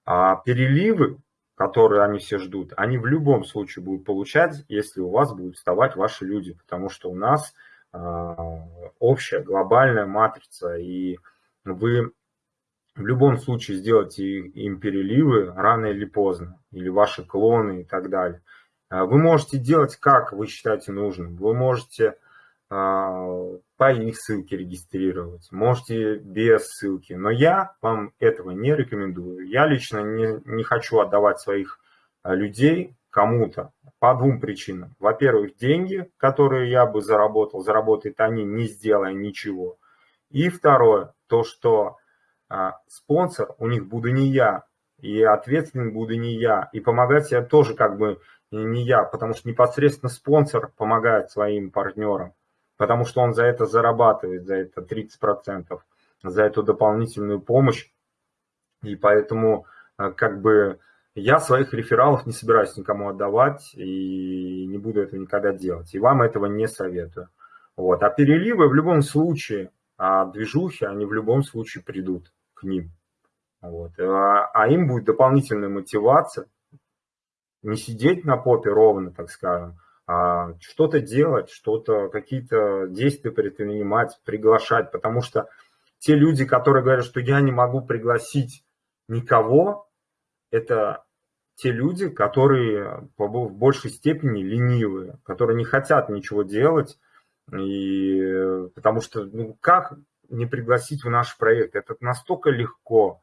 А переливы, которые они все ждут, они в любом случае будут получать, если у вас будут вставать ваши люди, потому что у нас общая глобальная матрица, и вы в любом случае сделаете им переливы рано или поздно, или ваши клоны и так далее. А, вы можете делать, как вы считаете нужным. Вы можете а, по их ссылке регистрировать, можете без ссылки. Но я вам этого не рекомендую. Я лично не, не хочу отдавать своих людей кому-то по двум причинам. Во-первых, деньги, которые я бы заработал, заработают они, не сделая ничего. И второе, то, что а, спонсор у них буду не я, и ответственным буду не я, и помогать я тоже как бы не я, потому что непосредственно спонсор помогает своим партнерам, потому что он за это зарабатывает, за это 30%, за эту дополнительную помощь, и поэтому а, как бы я своих рефералов не собираюсь никому отдавать и не буду этого никогда делать. И вам этого не советую. Вот. А переливы в любом случае, а движухи, они в любом случае придут к ним. Вот. А, а им будет дополнительная мотивация не сидеть на попе ровно, так скажем, а что-то делать, что-то, какие-то действия предпринимать, приглашать, потому что те люди, которые говорят, что я не могу пригласить никого, это те люди, которые в большей степени ленивые, которые не хотят ничего делать, и, потому что ну, как не пригласить в наш проект? Это настолько легко,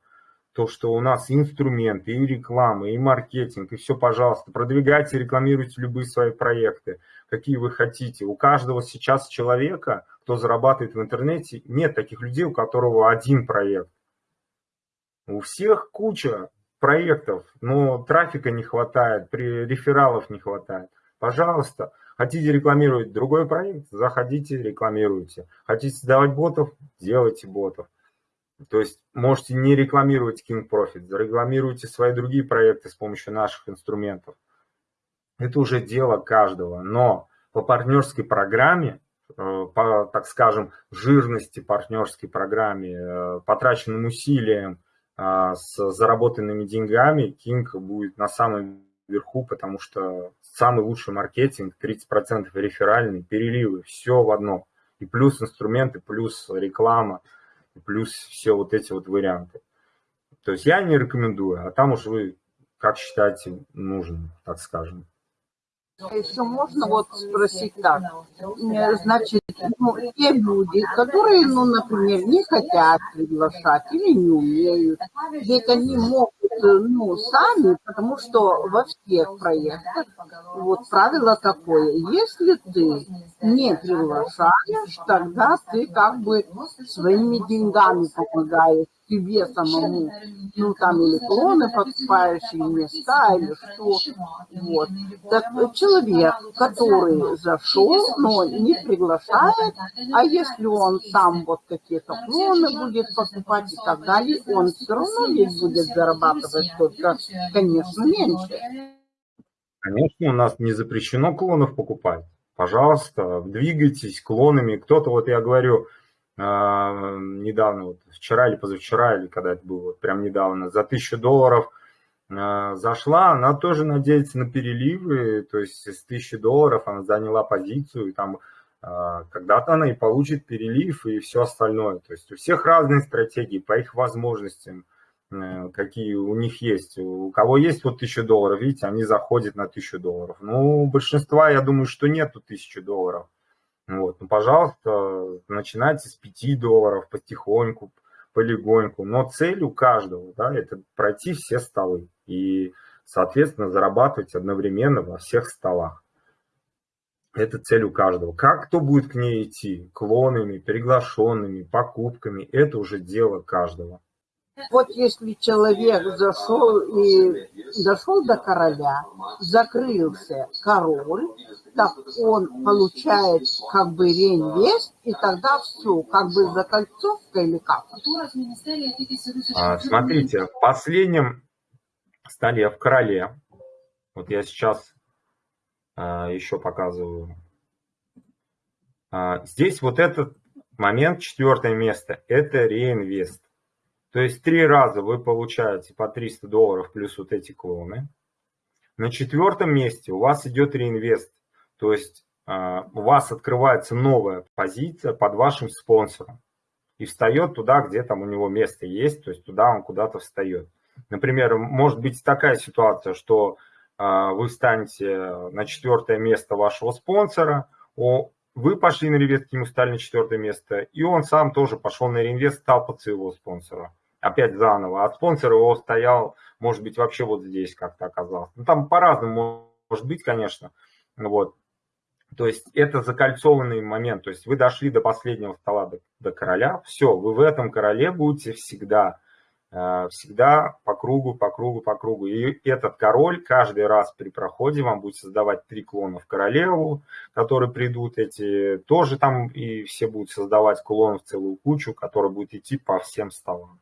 то, что у нас инструменты, и реклама, и маркетинг, и все, пожалуйста, продвигайте, рекламируйте любые свои проекты, какие вы хотите. У каждого сейчас человека, кто зарабатывает в интернете, нет таких людей, у которого один проект. У всех куча проектов, но трафика не хватает, рефералов не хватает. Пожалуйста, хотите рекламировать другой проект, заходите, рекламируйте. Хотите создавать ботов, делайте ботов. То есть можете не рекламировать King Profit, зарекламируйте свои другие проекты с помощью наших инструментов. Это уже дело каждого. Но по партнерской программе, э, по, так скажем, жирности партнерской программе, э, потраченным усилиям, с заработанными деньгами King будет на самом верху, потому что самый лучший маркетинг, 30% реферальный, переливы, все в одно. И плюс инструменты, плюс реклама, плюс все вот эти вот варианты. То есть я не рекомендую, а там уж вы как считаете нужным, так скажем. Еще можно вот спросить так. Значит, ну, те люди, которые, ну, например, не хотят приглашать или не умеют, ведь они могут, ну, сами, потому что во всех проектах вот правило такое, если ты не приглашаешь, тогда ты как бы своими деньгами помогаешь себе самому, ну там или клоны или места, или что. Вот. Так человек, который зашел, но не приглашает, а если он сам вот какие-то клоны будет покупать и так далее, он все равно ведь будет зарабатывать только, конечно, меньше. Конечно, у нас не запрещено клонов покупать. Пожалуйста, двигайтесь клонами. Кто-то, вот я говорю, недавно, вот вчера или позавчера, или когда это было, вот прям недавно, за тысячу долларов а, зашла, она тоже надеется на переливы, то есть с тысячи долларов она заняла позицию, и там а, когда-то она и получит перелив и все остальное. То есть у всех разные стратегии по их возможностям, э, какие у них есть. У кого есть вот тысяча долларов, видите, они заходят на тысячу долларов. Ну, большинства, я думаю, что нету тысячи долларов. Вот, ну, пожалуйста, начинайте с 5 долларов потихоньку, полегоньку. Но цель у каждого, да, это пройти все столы и, соответственно, зарабатывать одновременно во всех столах. Это цель у каждого. Как кто будет к ней идти? Клонами, приглашенными, покупками. Это уже дело каждого. Вот если человек зашел и дошел до короля, закрылся король, так он получает как бы реинвест, и тогда все, как бы закольцовка или как? А, смотрите, в последнем столе в короле, вот я сейчас а, еще показываю, а, здесь вот этот момент, четвертое место, это реинвест. То есть три раза вы получаете по 300 долларов плюс вот эти клоны. На четвертом месте у вас идет реинвест. То есть а, у вас открывается новая позиция под вашим спонсором. И встает туда, где там у него место есть, то есть туда он куда-то встает. Например, может быть такая ситуация, что а, вы встанете на четвертое место вашего спонсора, вы пошли на реинвест, ему стали на четвертое место, и он сам тоже пошел на реинвест, стал под своего спонсора опять заново, а спонсор его стоял, может быть, вообще вот здесь как-то оказался. Ну, там по-разному может быть, конечно, вот. То есть это закольцованный момент, то есть вы дошли до последнего стола, до, до короля, все, вы в этом короле будете всегда, э, всегда по кругу, по кругу, по кругу. И этот король каждый раз при проходе вам будет создавать три клона в королеву, которые придут эти, тоже там и все будут создавать клонов целую кучу, которые будет идти по всем столам.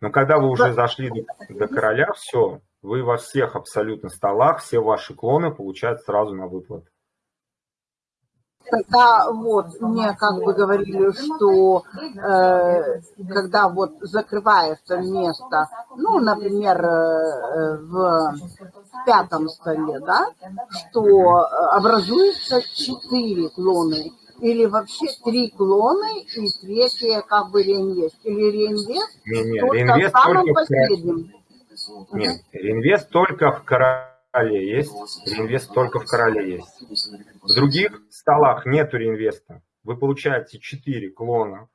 Но когда вы уже зашли до, до короля, все, вы во всех абсолютно столах, все ваши клоны получают сразу на выплат. Тогда вот мне как бы говорили, что э, когда вот закрывается место, ну, например, э, в пятом столе, да, что образуется четыре клоны или вообще три клоны и третье как бы реинвест? Или реинвест не, не, только реинвест в самом только последнем? В... Нет, реинвест только в короле есть, реинвест только в короле есть. В других столах нету реинвеста. Вы получаете 4 клона.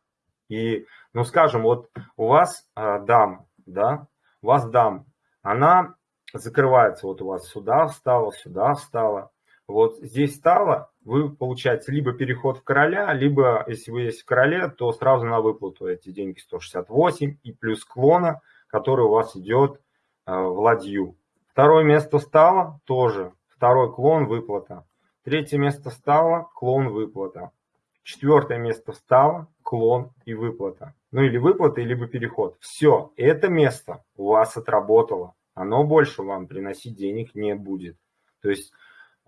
И, ну скажем, вот у вас э, дам, да, у вас дам, она закрывается, вот у вас сюда встала, сюда встала. Вот здесь стало, вы получаете либо переход в короля, либо, если вы есть в короле, то сразу на выплату эти деньги 168 и плюс клона, который у вас идет э, в ладью. Второе место стало, тоже второй клон выплата. Третье место стало, клон выплата. Четвертое место стало, клон и выплата. Ну или выплата, либо переход. Все, это место у вас отработало. Оно больше вам приносить денег не будет. То есть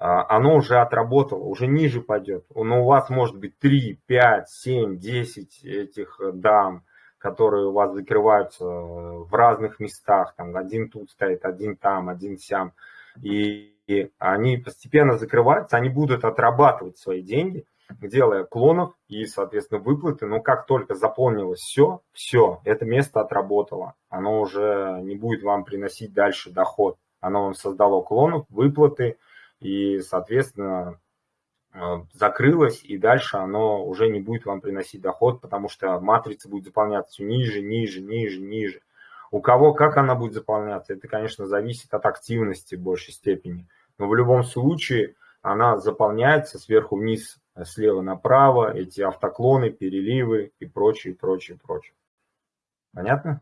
оно уже отработало, уже ниже пойдет. Но у вас может быть 3, 5, 7, 10 этих э, дам, которые у вас закрываются в разных местах. Там один тут стоит, один там, один сям. И, и они постепенно закрываются, они будут отрабатывать свои деньги, делая клонов и, соответственно, выплаты. Но как только заполнилось все, все, это место отработало. Оно уже не будет вам приносить дальше доход. оно вам создало клонов, выплаты, и, соответственно, Э, закрылось, и дальше оно уже не будет вам приносить доход, потому что матрица будет заполняться все ниже, ниже, ниже, ниже. У кого как она будет заполняться, это, конечно, зависит от активности в большей степени. Но в любом случае она заполняется сверху вниз, слева направо, эти автоклоны, переливы и прочее, прочее, прочее. Понятно?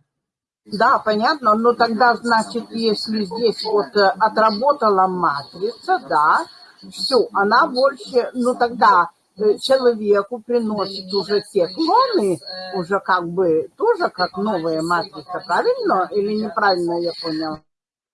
Да, понятно. Но тогда, значит, если здесь вот э, отработала матрица, да, все, она больше, ну тогда э, человеку приносит уже те клоны, уже как бы тоже как новая матрица, правильно или неправильно я понял?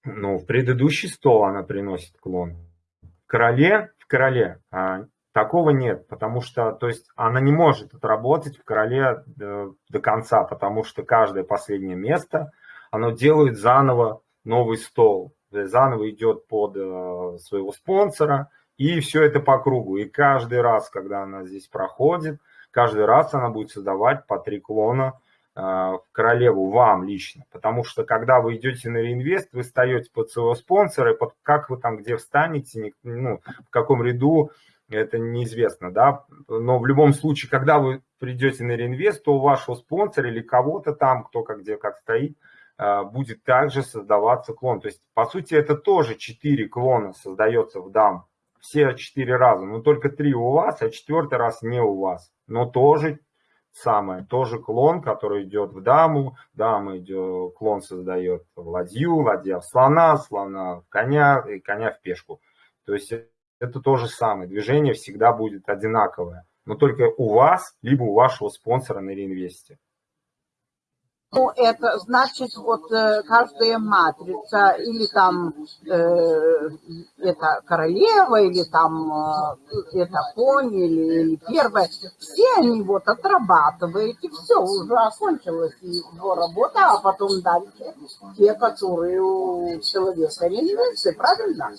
Ну, в предыдущий стол она приносит клон. В короле, в короле а, такого нет, потому что, то есть она не может отработать в короле до, э, до конца, потому что каждое последнее место, оно делает заново новый стол заново идет под э, своего спонсора, и все это по кругу. И каждый раз, когда она здесь проходит, каждый раз она будет создавать по три клона э, в королеву вам лично. Потому что когда вы идете на реинвест, вы встаете под своего спонсора, и под как вы там где встанете, ну, в каком ряду, это неизвестно, да. Но в любом случае, когда вы придете на реинвест, то у вашего спонсора или кого-то там, кто как где как стоит, Э, будет также создаваться клон. То есть, по сути, это тоже 4 клона создается в дам. Все 4 раза, но только 3 у вас, а четвертый раз не у вас. Но тоже самое, тоже клон, который идет в даму, дама идет, клон создает в ладью, ладья в слона, слона в коня и коня в пешку. То есть это то же самое, движение всегда будет одинаковое, но только у вас, либо у вашего спонсора на реинвесте. Ну, это значит, вот э, каждая матрица, или там э, это королева, или там э, это конь, или, или первая, все они вот отрабатываете, все, уже окончилась его работа, а потом дальше те, которые у человека реализуются, правильно?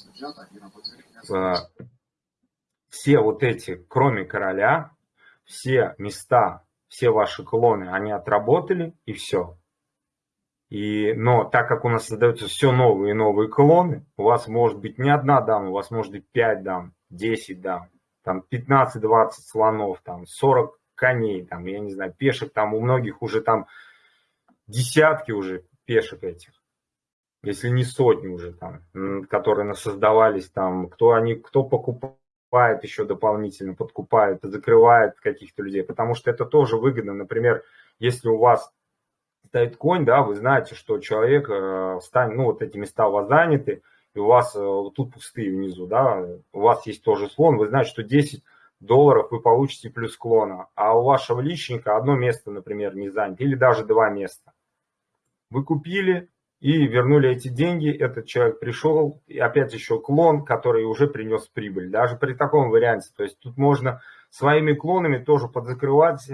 Все вот эти, кроме короля, все места все ваши клоны, они отработали и все. И, но так как у нас создаются все новые и новые клоны, у вас может быть не одна дама, у вас может быть 5 дам, 10 дам, там 15-20 слонов, там 40 коней, там, я не знаю, пешек, там у многих уже там десятки уже пешек этих, если не сотни уже там, которые создавались там, кто они, кто покупал подкупает еще дополнительно, подкупает, закрывает каких-то людей, потому что это тоже выгодно. Например, если у вас стоит конь, да, вы знаете, что человек э, ну, вот эти места у вас заняты, и у вас э, тут пустые внизу, да, у вас есть тоже слон, вы знаете, что 10 долларов вы получите плюс клона, а у вашего личника одно место, например, не занято, или даже два места. Вы купили, и вернули эти деньги, этот человек пришел, и опять еще клон, который уже принес прибыль, даже при таком варианте. То есть тут можно своими клонами тоже подзакрывать, э,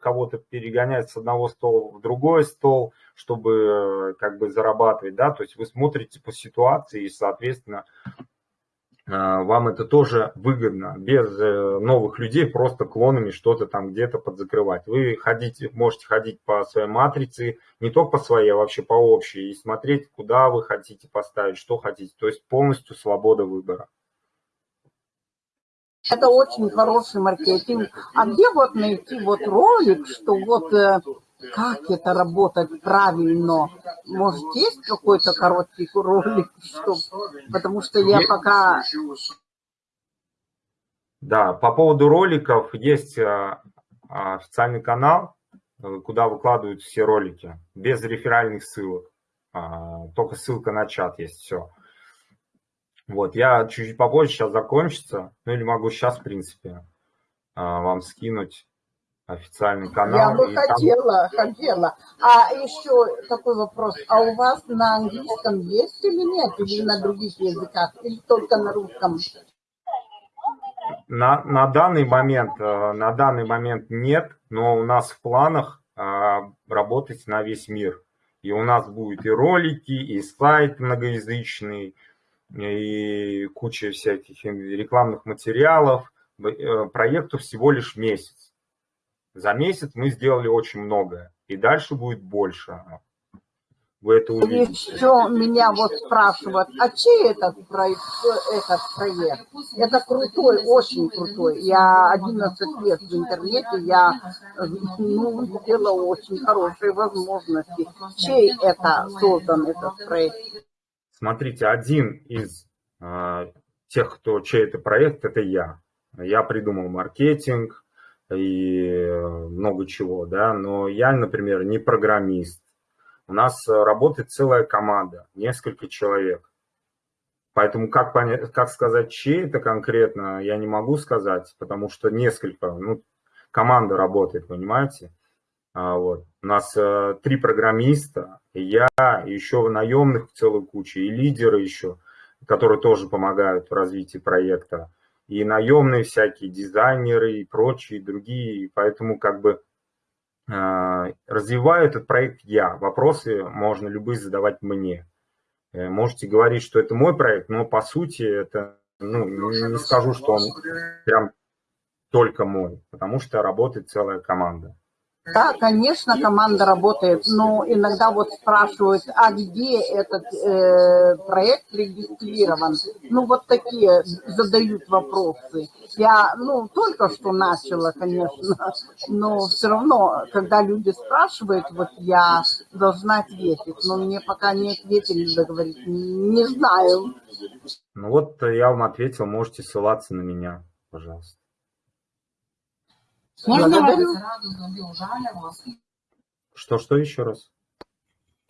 кого-то перегонять с одного стола в другой стол, чтобы э, как бы зарабатывать, да, то есть вы смотрите по ситуации и, соответственно, вам это тоже выгодно, без э, новых людей просто клонами что-то там где-то подзакрывать. Вы ходите, можете ходить по своей матрице, не только по своей, а вообще по общей, и смотреть, куда вы хотите поставить, что хотите. То есть полностью свобода выбора. Это очень хороший маркетинг. А где вот найти вот ролик, что вот э, как это работать правильно? Может, есть какой-то короткий ролик? Что... Потому что я пока... Да, по поводу роликов есть а, официальный канал, куда выкладывают все ролики, без реферальных ссылок. А, только ссылка на чат есть, все. Вот, я чуть-чуть попозже, сейчас закончится, ну или могу сейчас, в принципе, а, вам скинуть официальный канал. Я бы хотела, там... хотела. А еще такой вопрос. А у вас на английском есть или нет? Или на других языках? Или только на русском? На, на данный момент, э, на данный момент нет, но у нас в планах э, работать на весь мир. И у нас будет и ролики, и сайт многоязычный, и куча всяких рекламных материалов. Э, проекту всего лишь месяц. За месяц мы сделали очень многое, и дальше будет больше. вы это увидите. Еще меня вот спрашивают, а чей этот проект, этот проект? Это крутой, очень крутой. Я 11 лет в интернете, я ну, видела очень хорошие возможности. Чей это создан этот проект? Смотрите, один из э, тех, кто чей это проект, это я. Я придумал маркетинг и много чего, да, но я, например, не программист, у нас э, работает целая команда, несколько человек. Поэтому как, понять, как сказать, чей это конкретно, я не могу сказать, потому что несколько, ну, команда работает, понимаете? А, вот. У нас а, три программиста, и я, и еще наемных целую кучу, и лидеры еще, которые тоже помогают в развитии проекта, и наемные всякие дизайнеры и прочие другие, поэтому как бы а, развиваю этот проект я. Вопросы можно любые задавать мне. Э, можете говорить, что это мой проект, но по сути это, ну, не скажу, что он прям только мой, потому что работает целая команда. Да, конечно, команда работает, но иногда вот спрашивают, а где этот э, проект регистрирован? Ну, вот такие задают вопросы. Я, ну, только что начала, конечно, но все равно, когда люди спрашивают, вот я должна ответить, но мне пока не ответили, договорить, не знаю. Ну вот я вам ответил, можете ссылаться на меня, пожалуйста. Можно Что, что еще раз?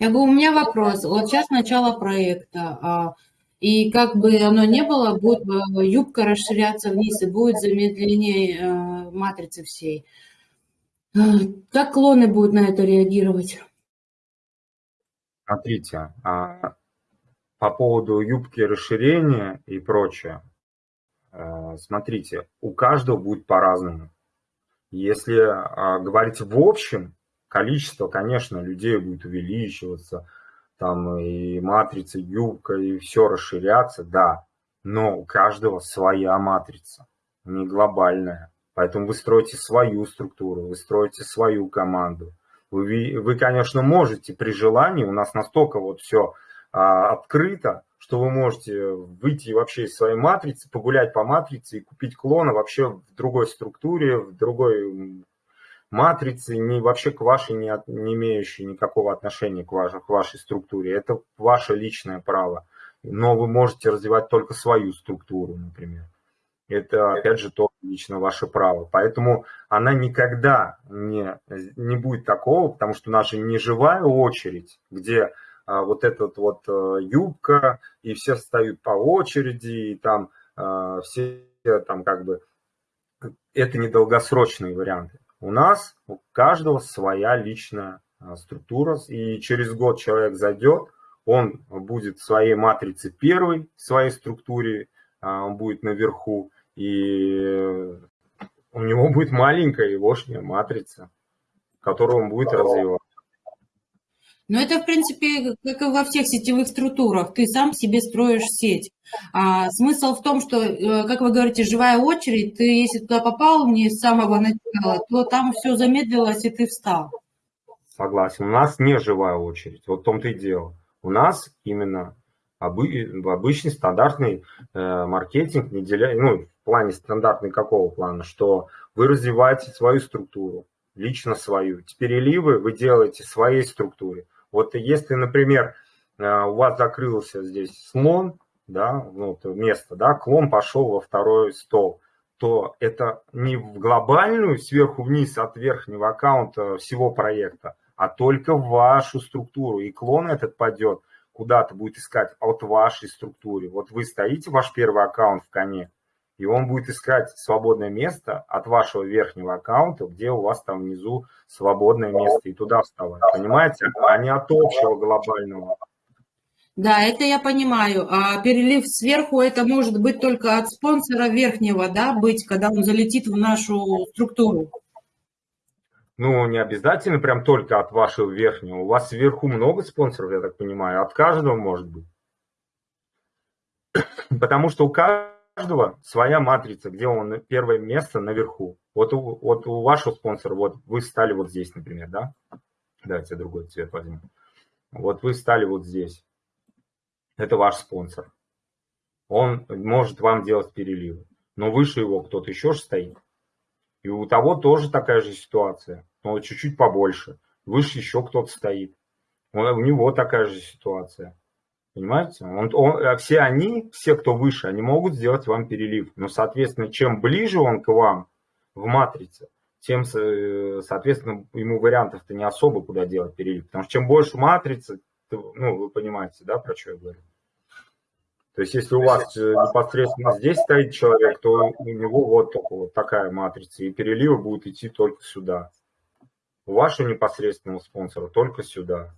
Я говорю, у меня вопрос. Вот сейчас начало проекта, а, и как бы оно не было, будет э, юбка расширяться вниз, и будет замедление э, матрицы всей. Э, как клоны будут на это реагировать? Смотрите, а, по поводу юбки расширения и прочее, смотрите, у каждого будет по-разному. Если а, говорить в общем, количество, конечно, людей будет увеличиваться, там и матрица, юбка, и все расширяться, да, но у каждого своя матрица, не глобальная. Поэтому вы строите свою структуру, вы строите свою команду. Вы, вы конечно, можете при желании, у нас настолько вот все а, открыто, что вы можете выйти вообще из своей матрицы, погулять по матрице и купить клона вообще в другой структуре, в другой матрице, не, вообще к вашей, не, от, не имеющей никакого отношения к, ваш, к вашей структуре. Это ваше личное право. Но вы можете развивать только свою структуру, например. Это, опять же, то лично ваше право. Поэтому она никогда не, не будет такого, потому что у нас же не живая очередь, где вот этот вот э, юбка, и все встают по очереди, и там а, все там как бы... Это недолгосрочные варианты. У нас у каждого своя личная а, структура, и через год человек зайдет, он будет в своей матрице первой, в своей структуре, он будет наверху, и у него будет маленькая егошняя матрица, которую он будет развивать. Но это, в принципе, как и во всех сетевых структурах. Ты сам себе строишь сеть. А смысл в том, что, э, как вы говорите, живая очередь, ты, если туда попал не с самого начала, то там все замедлилось, и ты встал. Согласен. У нас не живая очередь. Вот в том-то и дело. У нас именно обычный стандартный э, маркетинг, ну, в плане стандартный какого плана, что вы развиваете свою структуру, лично свою. Переливы вы делаете своей структуре. Вот если, например, э, у вас закрылся здесь слон, да, ну, место, да, клон пошел во второй стол, то это не в глобальную сверху вниз от верхнего аккаунта всего проекта, а только в вашу структуру. И клон этот пойдет куда-то, будет искать от вашей структуры. Вот вы стоите, ваш первый аккаунт в коне, и он будет искать свободное место от вашего верхнего аккаунта, где у вас там внизу свободное место, и туда вставать, понимаете? А не от общего глобального. Да, это я понимаю. А перелив сверху это может быть только от спонсора верхнего, да, быть, когда он залетит в нашу структуру. Ну, не обязательно прям только от вашего верхнего. У вас сверху много спонсоров, я так понимаю, от каждого может быть. *coughs* Потому что у каждого каждого своя матрица, где он первое место наверху. Вот у, вот у вашего спонсора, вот вы стали вот здесь, например, да? Давайте другой цвет возьмем. Вот вы стали вот здесь. Это ваш спонсор. Он может вам делать переливы. Но выше его кто-то еще же стоит. И у того тоже такая же ситуация, но чуть-чуть побольше. Выше еще кто-то стоит. У него такая же ситуация. Понимаете? Он, он, а все они, все, кто выше, они могут сделать вам перелив. Но, соответственно, чем ближе он к вам в матрице, тем, соответственно, ему вариантов-то не особо куда делать перелив. Потому что чем больше матрицы, ну, вы понимаете, да, про что я говорю. То есть, если у вас э, непосредственно здесь стоит человек, то у него вот, вот такая матрица, и переливы будут идти только сюда. У вашего непосредственного спонсора только сюда.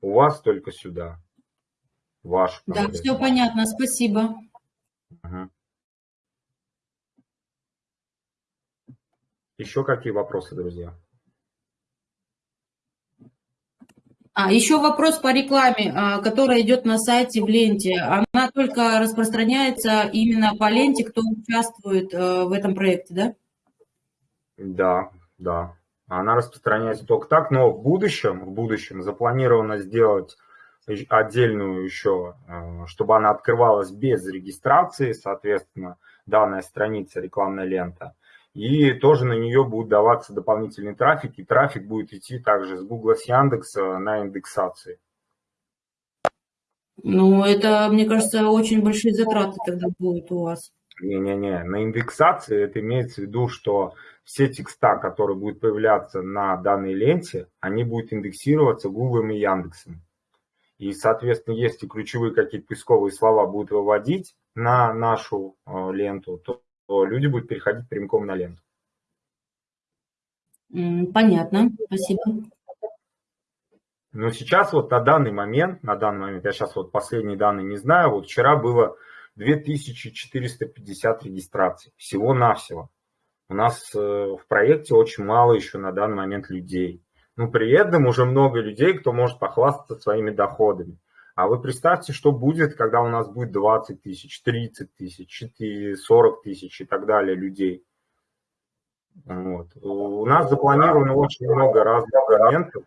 У вас только сюда. Ваш. Да, все понятно, спасибо. Угу. Еще какие вопросы, друзья? А, еще вопрос по рекламе, а, которая идет на сайте в ленте. Она только распространяется именно по ленте, кто участвует э, в этом проекте, да? Да, да. Она распространяется только так, но в будущем, в будущем запланировано сделать отдельную еще, э, чтобы она открывалась без регистрации, соответственно, данная страница, рекламная лента. И тоже на нее будет даваться дополнительный трафик, и трафик будет идти также с Google, с Яндекса на индексации. Ну, это, мне кажется, очень большие затраты тогда будут у вас. Не-не-не, на индексации это имеется в виду, что все текста, которые будут появляться на данной ленте, они будут индексироваться Google и Яндексом. И, соответственно, если ключевые какие-то поисковые слова будут выводить на нашу э, ленту, то то люди будут переходить прямиком на ленту. Понятно, спасибо. Но сейчас вот на данный момент, на данный момент, я сейчас вот последние данные не знаю, вот вчера было 2450 регистраций, всего-навсего. У нас э, в проекте очень мало еще на данный момент людей. Но при этом уже много людей, кто может похвастаться своими доходами. А вы представьте, что будет, когда у нас будет 20 тысяч, 30 тысяч, 40 тысяч и так далее людей. Вот. У нас запланировано очень много разных моментов,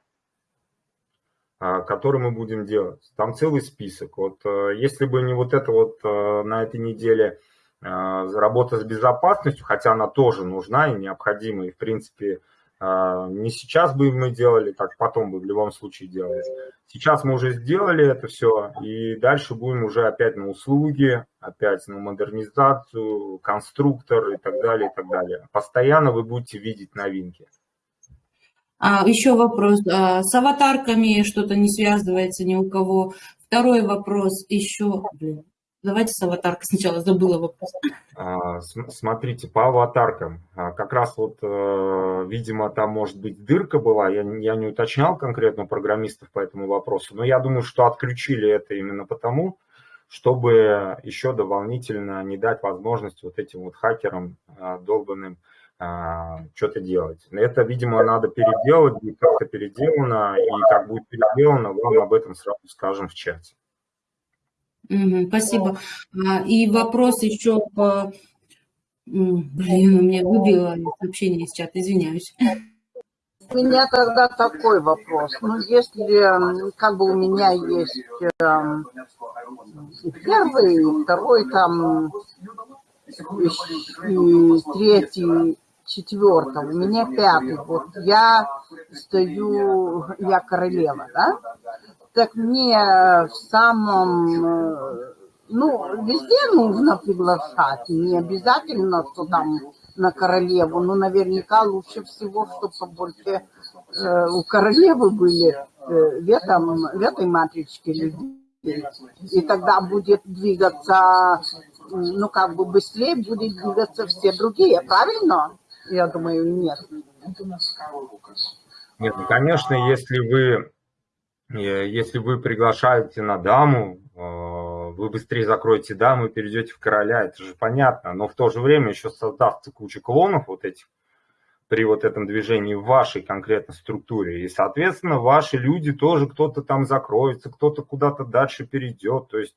а, которые мы будем делать. Там целый список. Вот э, если бы не вот это вот э, на этой неделе э, работа с безопасностью, хотя она тоже нужна и необходима, и в принципе не сейчас бы мы делали, так потом бы в любом случае делали. Сейчас мы уже сделали это все, и дальше будем уже опять на услуги, опять на модернизацию, конструктор и так далее, и так далее. Постоянно вы будете видеть новинки. А, еще вопрос. А, с аватарками что-то не связывается ни у кого. Второй вопрос еще. Блин, Давайте с аватаркой сначала, забыла вопрос. А, смотрите, по аватаркам. А, как раз вот, э, видимо, там может быть дырка была. Я, я не уточнял конкретно программистов по этому вопросу, но я думаю, что отключили это именно потому, чтобы еще дополнительно не дать возможность вот этим вот хакерам а, долбанным что-то делать. Это, видимо, надо переделать, как-то переделано, и как будет переделано, вам об этом сразу скажем в чате. Угу, спасибо. А, и вопрос еще по... Блин, у меня выбило сообщение из чата, извиняюсь. У меня тогда такой вопрос. Ну, если как бы у меня есть э, первый, второй, там, и третий, четвертый, у меня пятый. Вот я стою, я королева, да? Так мне в самом, э, ну, везде нужно приглашать, не обязательно, что там на королеву, но наверняка лучше всего, чтобы побольше э, у королевы были э, в, этом, в этой матричке людей. И тогда будет двигаться, ну, как бы быстрее будет двигаться все другие, правильно? Я думаю, нет. Нет, ну, конечно, если вы Э, если вы приглашаете на даму, э, вы быстрее закроете даму и перейдете в короля, это же понятно. Но в то же время еще создастся куча клонов вот этих при вот этом движении в вашей конкретной структуре. И, соответственно, ваши люди тоже кто-то там закроется, кто-то куда-то дальше перейдет. То есть,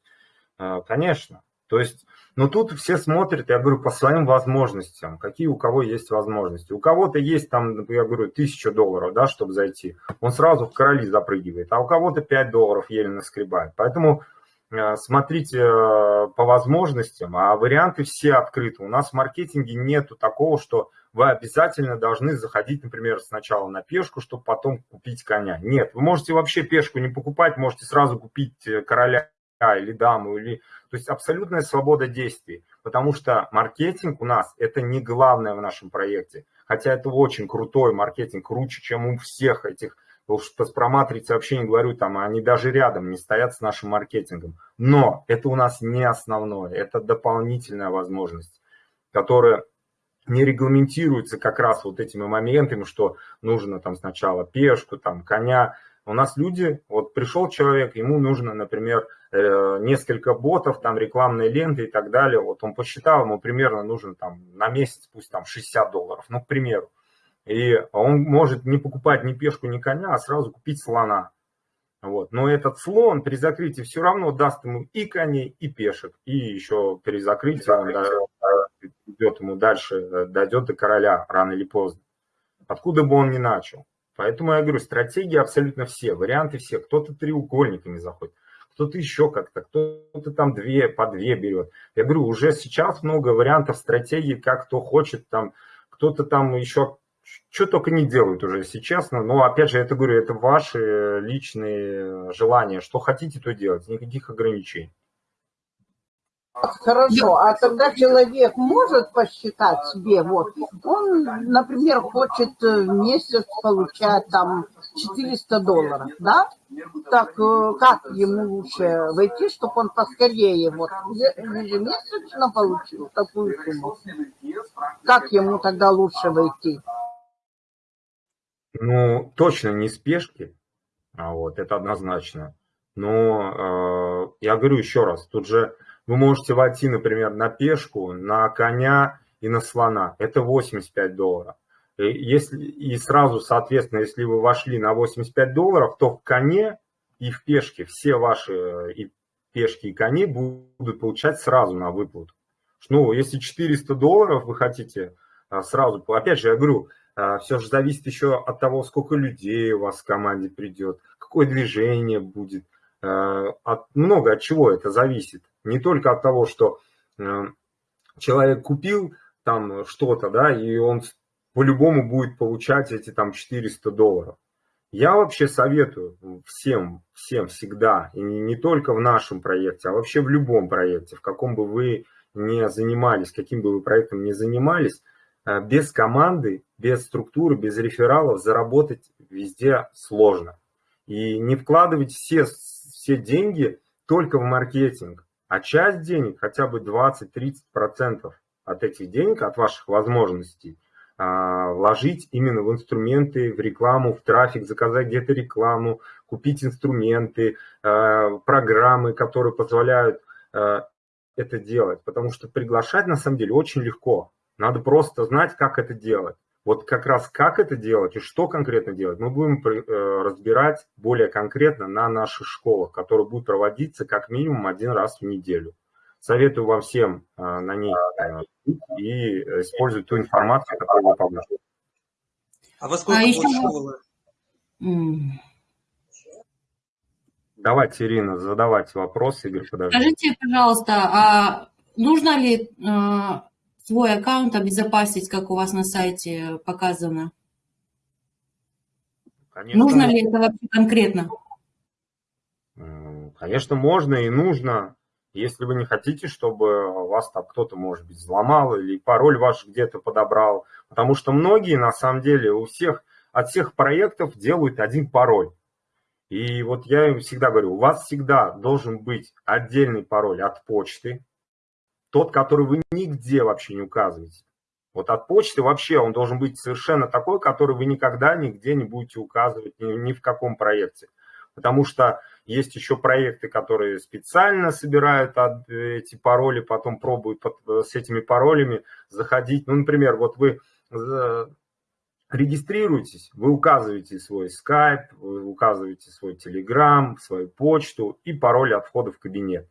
э, конечно, То есть, ну тут все смотрят, я говорю, по своим возможностям, какие у кого есть возможности. У кого-то есть там, я говорю, тысяча долларов, да, чтобы зайти, он сразу в короли запрыгивает, а у кого-то 5 долларов еле наскребает. Поэтому э, смотрите э, по возможностям, а варианты все открыты. У нас в маркетинге нету такого, что вы обязательно должны заходить, например, сначала на пешку, чтобы потом купить коня. Нет, вы можете вообще пешку не покупать, можете сразу купить э, короля или даму, или... то есть абсолютная свобода действий, потому что маркетинг у нас это не главное в нашем проекте, хотя это очень крутой маркетинг, круче, чем у всех этих, уж про матрицы вообще не говорю, там они даже рядом не стоят с нашим маркетингом, но это у нас не основное, это дополнительная возможность, которая не регламентируется как раз вот этими моментами, что нужно там сначала пешку, там коня, у нас люди, вот пришел человек, ему нужно, например, несколько ботов, там рекламные ленты и так далее. Вот он посчитал, ему примерно нужно там на месяц, пусть там 60 долларов, ну, к примеру. И он может не покупать ни пешку, ни коня, а сразу купить слона. Вот. Но этот слон при закрытии все равно даст ему и коней, и пешек. И еще при закрытии он идет ему дальше, э, дойдет до короля рано или поздно. Откуда бы он ни начал. Поэтому я говорю, стратегии абсолютно все, варианты все. Кто-то треугольниками заходит, кто-то еще как-то, кто-то там две, по две берет. Я говорю, уже сейчас много вариантов стратегии, как кто хочет, там, кто-то там еще что только не делают уже, если честно. Но опять же, это говорю, это ваши личные желания. Что хотите, то делать. Никаких ограничений. Хорошо, а тогда человек может посчитать себе, вот, он, например, хочет в месяц получать там 400 долларов, да? Так э, как ему лучше войти, чтобы он поскорее вот ежемесячно получил такую сумму? Как ему тогда лучше войти? Ну, точно не спешки, а вот, это однозначно. Но э, я говорю еще раз, тут же вы можете войти, например, на пешку, на коня и на слона. Это 85 долларов. И, если, и сразу, соответственно, если вы вошли на 85 долларов, то в коне и в пешке все ваши и пешки, и кони будут получать сразу на выплату. Ну, если 400 долларов вы хотите а, сразу, опять же, я говорю, а, все же зависит еще от того, сколько людей у вас в команде придет, какое движение будет, от, много от чего это зависит. Не только от того, что э, человек купил там что-то, да, и он по-любому будет получать эти там 400 долларов. Я вообще советую всем, всем всегда, и не, только в нашем проекте, а вообще в любом проекте, в каком бы вы не занимались, каким бы вы проектом не занимались, э, без команды, без структуры, без рефералов заработать везде сложно. И не вкладывать все, все деньги только в маркетинг а часть денег, хотя бы 20-30% от этих денег, от ваших возможностей, а, вложить именно в инструменты, в рекламу, в трафик, заказать где-то рекламу, купить инструменты, а, программы, которые позволяют а, это делать. Потому что приглашать на самом деле очень легко. Надо просто знать, как это делать. Вот как раз как это делать и что конкретно делать, мы будем э, разбирать более конкретно на наших школах, которые будут проводиться как минимум один раз в неделю. Советую вам всем э, на ней э, и использовать ту информацию, которую вы получите. А во сколько а еще... школа? Давайте, Ирина, задавайте вопрос, Игорь, подожди. Скажите, пожалуйста, а нужно ли свой аккаунт обезопасить, как у вас на сайте показано? Конечно, нужно ли это вообще конкретно? Конечно, можно и нужно. Если вы не хотите, чтобы вас там кто-то, может быть, взломал или пароль ваш где-то подобрал. Потому что многие, на самом деле, у всех, от всех проектов делают один пароль. И вот я им всегда говорю, у вас всегда должен быть отдельный пароль от почты, тот, который вы нигде вообще не указываете. Вот от почты вообще он должен быть совершенно такой, который вы никогда нигде не будете указывать ни, ни в каком проекте. Потому что есть еще проекты, которые специально собирают эти пароли, потом пробуют с этими паролями заходить. Ну, например, вот вы э, регистрируетесь, вы указываете свой Skype, вы указываете свой Telegram, свою почту и пароль от входа в кабинет.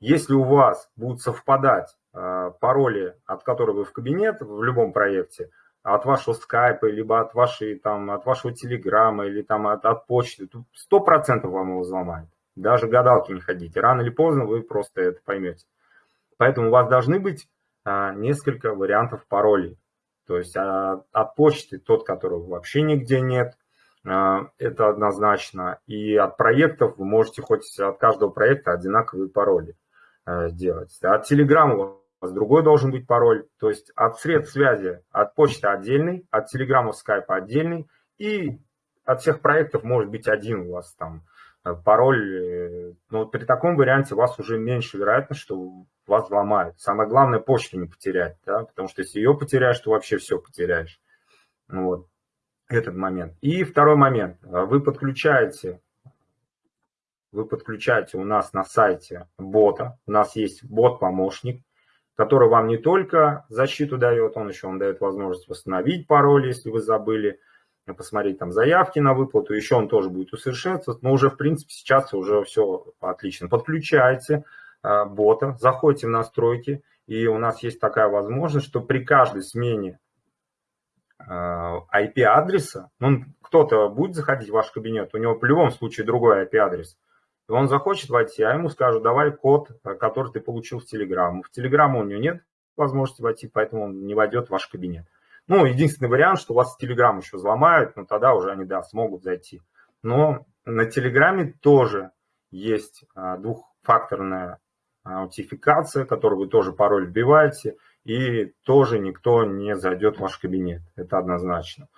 Если у вас будут совпадать э, пароли, от которых вы в кабинет в любом проекте, от вашего скайпа, либо от, вашей, там, от вашего телеграмма, или там от, от почты, то 100% вам его взломают. Даже гадалки не ходите. Рано или поздно вы просто это поймете. Поэтому у вас должны быть а, несколько вариантов паролей. То есть а, от почты тот, которого вообще нигде нет, а, это однозначно. И от проектов вы можете хоть от каждого проекта одинаковые пароли сделать. От телеграмма у вас другой должен быть пароль. То есть от средств связи, от почты отдельный, от телеграмма, скайпа отдельный. И от всех проектов может быть один у вас там Э, пароль, э, но при таком варианте у вас уже меньше вероятность, что вас взломают. Самое главное, почту не потерять, да, потому что если ее потеряешь, то вообще все потеряешь. Вот, этот момент. И второй момент. Вы подключаете, вы подключаете у нас на сайте бота. У нас есть бот-помощник, который вам не только защиту дает, он еще вам дает возможность восстановить пароль, если вы забыли, посмотреть там заявки на выплату, еще он тоже будет усовершенствоваться, но уже в принципе сейчас уже все отлично. Подключаете э, бота, заходите в настройки, и у нас есть такая возможность, что при каждой смене э, IP-адреса, ну, кто-то будет заходить в ваш кабинет, у него в любом случае другой IP-адрес, и он захочет войти, а ему скажут, давай код, который ты получил в Телеграму. В Телеграму у него нет возможности войти, поэтому он не войдет в ваш кабинет. Ну, единственный вариант, что вас Telegram еще взломают, но тогда уже они, да, смогут зайти. Но на Телеграме тоже есть а, двухфакторная аутентификация, которую вы тоже пароль вбиваете, и тоже никто не зайдет в ваш кабинет. Это однозначно.